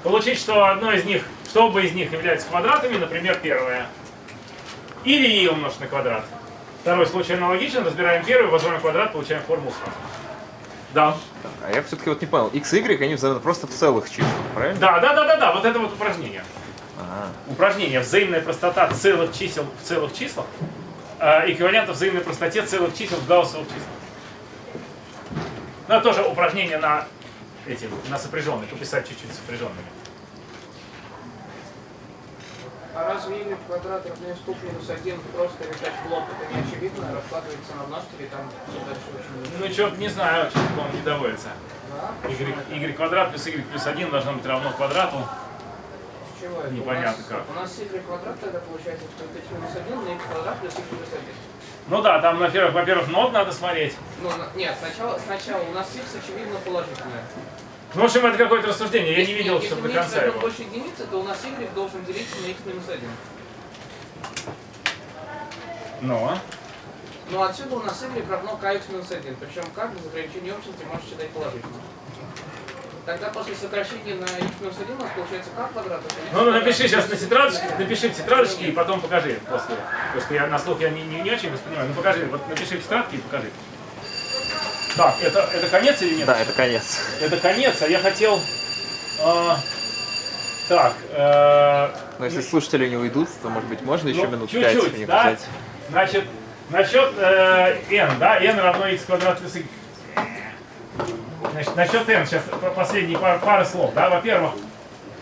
Получить, что одно из них, что оба из них являются квадратами, например, первое. Или и умножить на квадрат. Второй случай аналогичен, разбираем первый, возводим квадрат, получаем формулу сразу. Да. А я все-таки вот не понял, x и y, они взаимно просто в целых числах, правильно? Да, да, да, да, да, вот это вот упражнение. Ага. Упражнение взаимная простота целых чисел в целых числах э, эквивалента взаимной простоте целых чисел в гауссовых числах. Ну, это тоже упражнение на эти, на сопряженные, пописать чуть-чуть сопряженными. А разве y квадрат равно ступ минус 1 просто решать блок, это не очевидно, раскладывается на множители, там все дальше очень Ну, что не знаю, что он не доводится. Да? Y, y квадрат плюс y плюс 1 должно быть равно квадрату. Это? Непонятно у нас, как. У нас y квадрат тогда получается, что это x минус 1 на x квадрат плюс x плюс 1. Ну да, там, во-первых, во-первых, нот надо смотреть. Ну, нет, сначала, сначала у нас x очевидно положительное. Ну, в общем, это какое-то рассуждение, я не Если- видел, если чтобы мы до конца его. больше единицы, то у нас y должен делиться на x минус 1. Ну, Ну отсюда у нас y равно kx минус 1. Причем как без ограничения общности можешь считать положительно. Тогда после сокращения на x минус 1 у нас получается k квадрат. ну квадрат напиши сейчас на тетрадочке, напиши в тетрадочке и потом покажи после. Потому что я на слух я не, не, не очень воспринимаю. Ну покажи, вот напиши в тетрадке и покажи. Так, это, это конец или нет? Да, это конец. Это конец, а я хотел... а, так, э, Но если слушатели не уйдут, то, может быть, можно еще ну, минут пять чуть-чуть, у них да? Значит, насчет э, n, да, n равно x квадрат плюс y. Значит, насчет n, сейчас последние пар, пары слов, да, во-первых,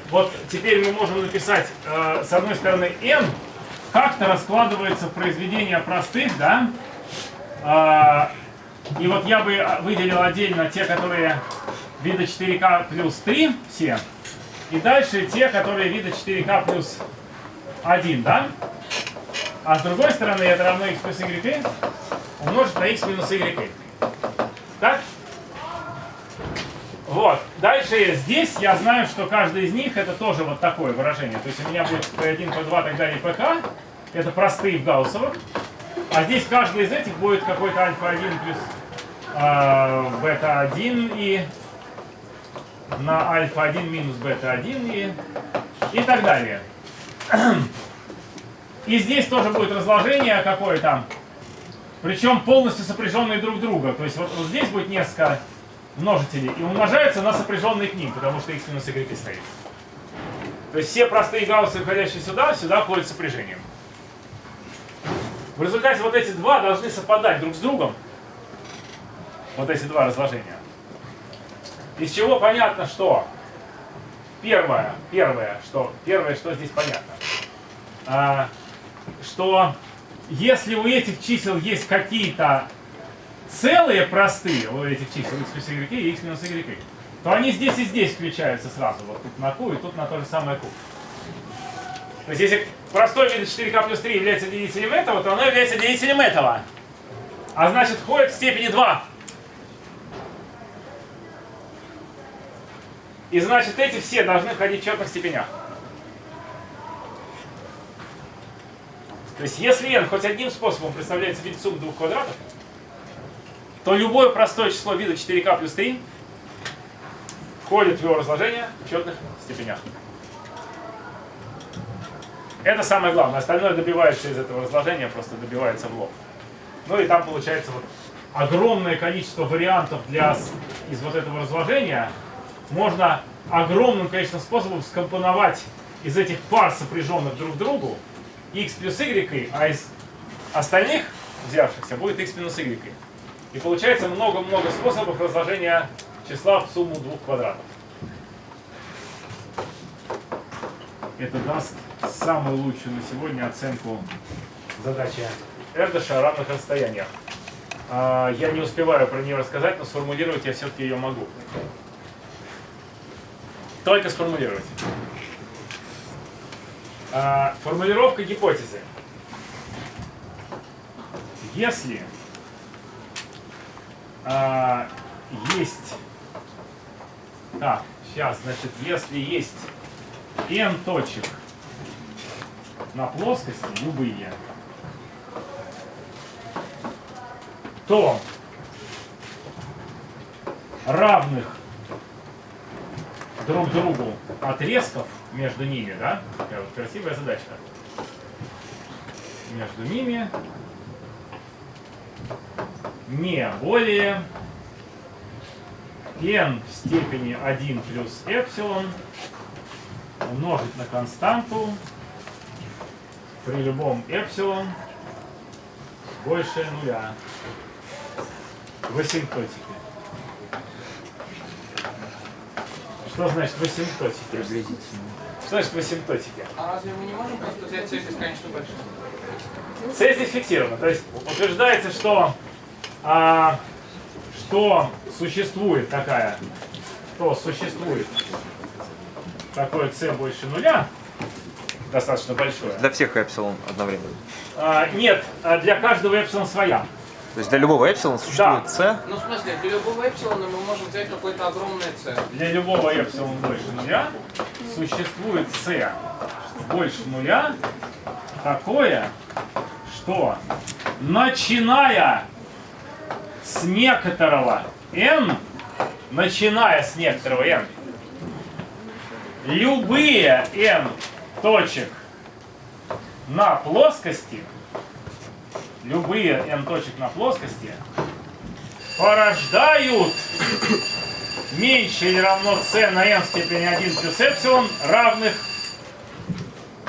вот теперь мы можем написать, э, с одной стороны, n как-то раскладывается в произведения простых, да, А, и вот я бы выделил отдельно те, которые вида 4К плюс 3, все, и дальше те, которые вида 4К плюс 1, да? А с другой стороны это равно x плюс y умножить на x минус y. Так? Вот. Дальше здесь я знаю, что каждый из них это тоже вот такое выражение. То есть у меня будет P1, P2, так далее, PK. Это простые в гауссовых. А здесь каждый из этих будет какой-то альфа-1 плюс э, бета-1 и на альфа-1 минус бета-1 и, и так далее. И здесь тоже будет разложение какое-то, причем полностью сопряженные друг друга. То есть вот, вот здесь будет несколько множителей и умножаются на сопряженные к ним, потому что x минус y стоит. То есть все простые гауссы, входящие сюда, сюда входят сопряжением. В результате вот эти два должны совпадать друг с другом. Вот эти два разложения. Из чего понятно, что первое, первое, что первое, что здесь понятно, а, что если у этих чисел есть какие-то целые простые, у этих чисел x плюс y и x минус y, то они здесь и здесь включаются сразу. Вот тут на q и тут на то же самое q. То есть если простой вида 4k плюс 3 является делителем этого, то оно является делителем этого. А значит входит в степени 2. И значит эти все должны входить в четных степенях. То есть если n хоть одним способом представляется суммы двух квадратов, то любое простое число вида 4k плюс 3 входит в его разложение в четных степенях. Это самое главное. Остальное добивается из этого разложения, просто добивается в лоб. Ну и там получается вот огромное количество вариантов для, из вот этого разложения. Можно огромным количеством способов скомпоновать из этих пар, сопряженных друг к другу, x плюс y, а из остальных взявшихся будет x минус y. И получается много-много способов разложения числа в сумму двух квадратов. Это даст самую лучшую на сегодня оценку задачи Эрдыша о равных расстояниях. А, Я не успеваю про нее рассказать, но сформулировать я все-таки ее могу. Только сформулировать. А, Формулировка гипотезы. Если а, есть... Так, сейчас, значит, если есть n точек на плоскости, любые, то равных друг другу отрезков между ними, да, такая вот красивая задачка, между ними не более n в степени 1 плюс эпсилон умножить на константу при любом эпсилон больше нуля в асимптотике. Что значит в асимптотике? Приблизительно. Что значит в асимптотике? А разве мы не можем просто взять цель бесконечно большую? Цель здесь фиксирована. То есть утверждается, что, а, что существует такая, что существует такое c больше нуля, достаточно большое. Для всех эпсилон одновременно. А, нет, а для каждого эпсилон своя. То есть для любого эпсилон существует c, Ну, в смысле, для любого эпсилона мы можем взять какое-то огромное c. Для любого эпсилон больше нуля существует c больше нуля такое, что начиная с некоторого n, начиная с некоторого n, любые n точек на плоскости, любые n точек на плоскости порождают меньше или равно c на n в степени 1 плюс эпсилон равных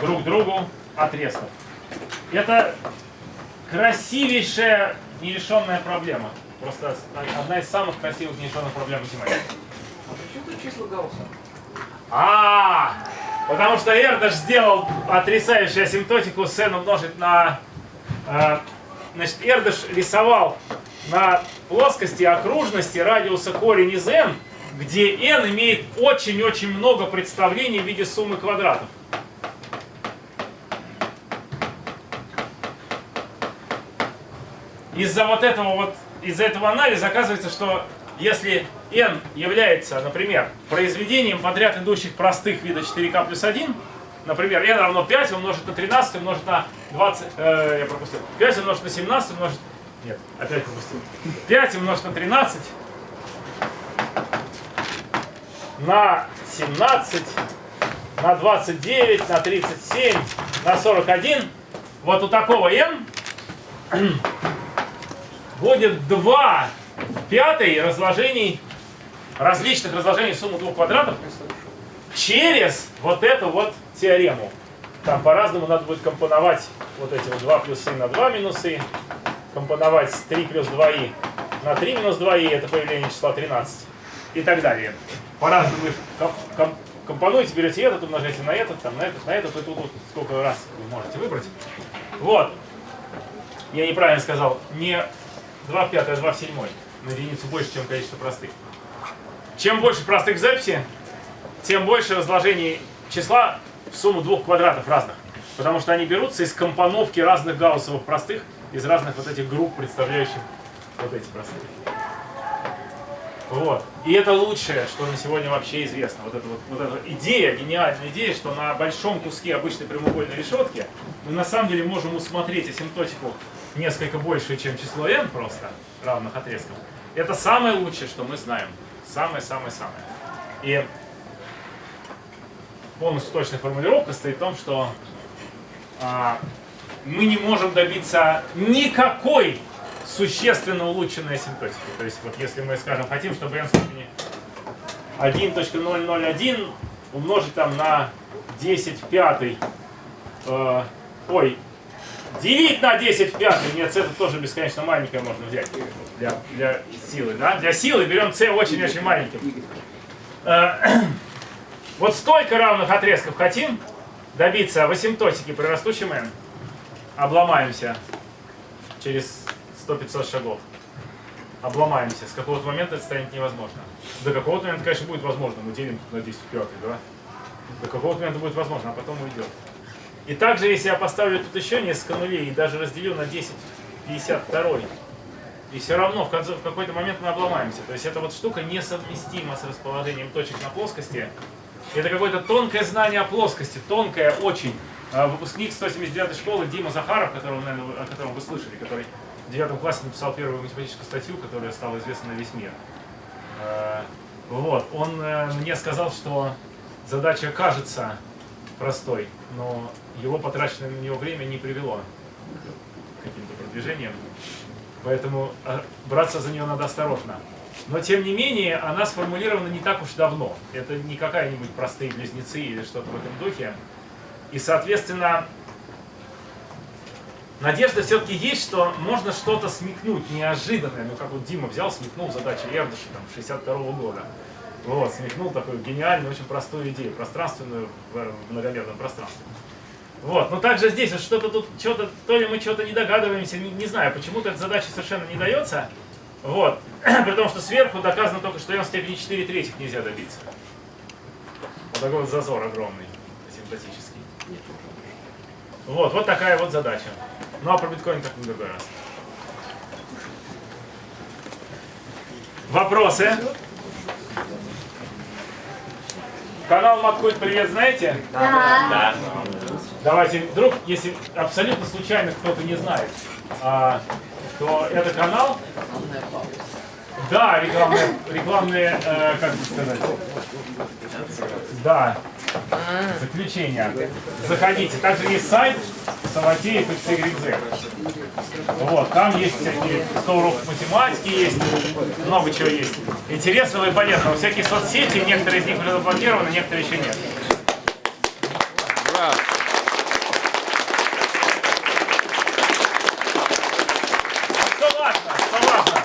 друг другу отрезков. Это красивейшая нерешенная проблема. Просто одна из самых красивых нерешенных проблем математики. А почему тут числа Гаусса? А, потому что Эрдаш сделал отрицающую асимптотику с n умножить на... э, значит, Эрдаш рисовал на плоскости окружности радиуса корень из n, где n имеет очень-очень много представлений в виде суммы квадратов. Из-за вот этого вот, из-за этого анализа оказывается, что если n является, например, произведением подряд идущих простых вида 4k плюс 1, например, n равно 5 умножить на 13 умножить на 20, э, я пропустил, 5 умножить на 17 умножить, нет, опять пропустил, 5 умножить на 13, на 17, на 29, на 37, на 41. Вот у такого n будет 2 в пятой разложений, различных разложений суммы двух квадратов через вот эту вот теорему. Там по-разному надо будет компоновать вот эти вот 2 плюсы на 2 минусы, компоновать 3 плюс 2и на 3 минус 2и, это появление числа 13 и так далее. По-разному вы ком- ком- компонуете, берете этот, умножаете на этот, там, на этот, на этот, и тут вот сколько раз вы можете выбрать. Вот. Я неправильно сказал, не 2 в 5, а 2 в 7. На единицу больше, чем количество простых. Чем больше простых в записи, тем больше разложений числа в сумму двух квадратов разных. Потому что они берутся из компоновки разных гауссовых простых, из разных вот этих групп, представляющих вот эти простые. Вот. И это лучшее, что на сегодня вообще известно. Вот эта вот, вот эта идея, гениальная идея, что на большом куске обычной прямоугольной решетки мы на самом деле можем усмотреть асимптотику несколько больше, чем число n просто, равных отрезков. Это самое лучшее, что мы знаем. Самое-самое-самое. И полностью точная формулировка стоит в том, что а, мы не можем добиться никакой существенно улучшенной асимптотики. То есть вот если мы, скажем, хотим, чтобы n степени 1.001 умножить там на 10 в пятой, э, ой, делить на 10 в пятой, нет, c это тоже бесконечно маленькое можно взять для, для силы, да? Для силы берем c очень-очень маленьким. Э, вот столько равных отрезков хотим добиться в асимптотике при растущем n. Обломаемся через 100-500 шагов. Обломаемся. С какого-то момента это станет невозможно. До какого-то момента, конечно, будет возможно. Мы делим на 10 в пятый, да? До какого-то момента будет возможно, а потом уйдет. И также, если я поставлю тут еще несколько нулей и даже разделю на 10 в 52, и все равно в, конце, в какой-то момент мы обломаемся. То есть эта вот штука несовместима с расположением точек на плоскости. Это какое-то тонкое знание о плоскости, тонкое очень. А, Выпускник 179 школы Дима Захаров, которого, наверное, о котором вы слышали, который в девятом классе написал первую математическую статью, которая стала известна на весь мир. Э, Вот, он э, мне сказал, что задача кажется простой, но его потраченное на него время не привело к каким-то продвижениям. Поэтому а, браться за нее надо осторожно. Но тем не менее, она сформулирована не так уж давно. Это не какая-нибудь простые близнецы или что-то в этом духе. И, соответственно, надежда все-таки есть, что можно что-то смекнуть неожиданное. Ну, как вот Дима взял, смекнул задачи Эрдыша там, 62 года. Вот, смекнул такую гениальную, очень простую идею, пространственную в многомерном пространстве. Вот, но также здесь что-то тут, что-то, то ли мы что-то не догадываемся, не, не знаю, почему-то эта задача совершенно не дается. Вот, при том, что сверху доказано только, что n в степени 4 третьих нельзя добиться. Вот такой вот зазор огромный, симпатический. Вот, вот такая вот задача. Ну а про биткоин как-нибудь другой раз. Вопросы? Канал Маткульт Привет знаете? Да. Давайте, вдруг, если абсолютно случайно кто-то не знает, а, то это канал. Да, рекламные, рекламные э, как бы сказать, да, заключения. Заходите. Также есть сайт Саватеев XYZ. Вот, там есть всякие 100 уроков математики, есть много чего есть. Интересного и полезного. Всякие соцсети, некоторые из них уже заблокированы, некоторые еще нет. Что важно, что важно,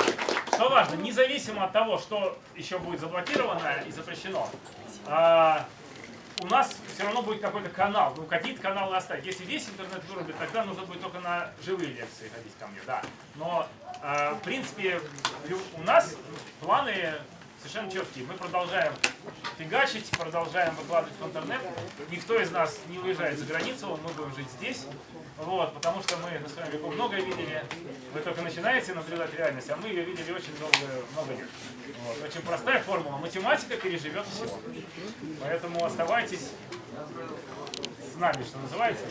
что важно, независимо от того, что еще будет заблокировано и запрещено, а, у нас все равно будет какой-то канал, ну какие-то каналы оставить. Если весь интернет вырубит, тогда нужно будет только на живые лекции ходить ко мне, да. Но, а, в принципе, у нас планы совершенно четкие. Мы продолжаем фигачить, продолжаем выкладывать в интернет. Никто из нас не уезжает за границу, мы будем жить здесь. Вот, потому что мы на своем веку многое видели. Вы только начинаете наблюдать реальность, а мы ее видели очень много, много лет. Вот. Очень простая формула. Математика переживет все. Поэтому оставайтесь с нами, что называется.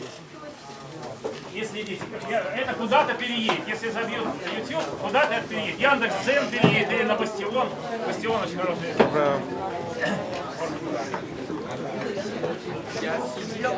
И следите. Я- Это куда-то переедет. Если забьют на YouTube, куда-то это переедет. Яндекс Дзен переедет или на Бастион. Бастион очень хороший.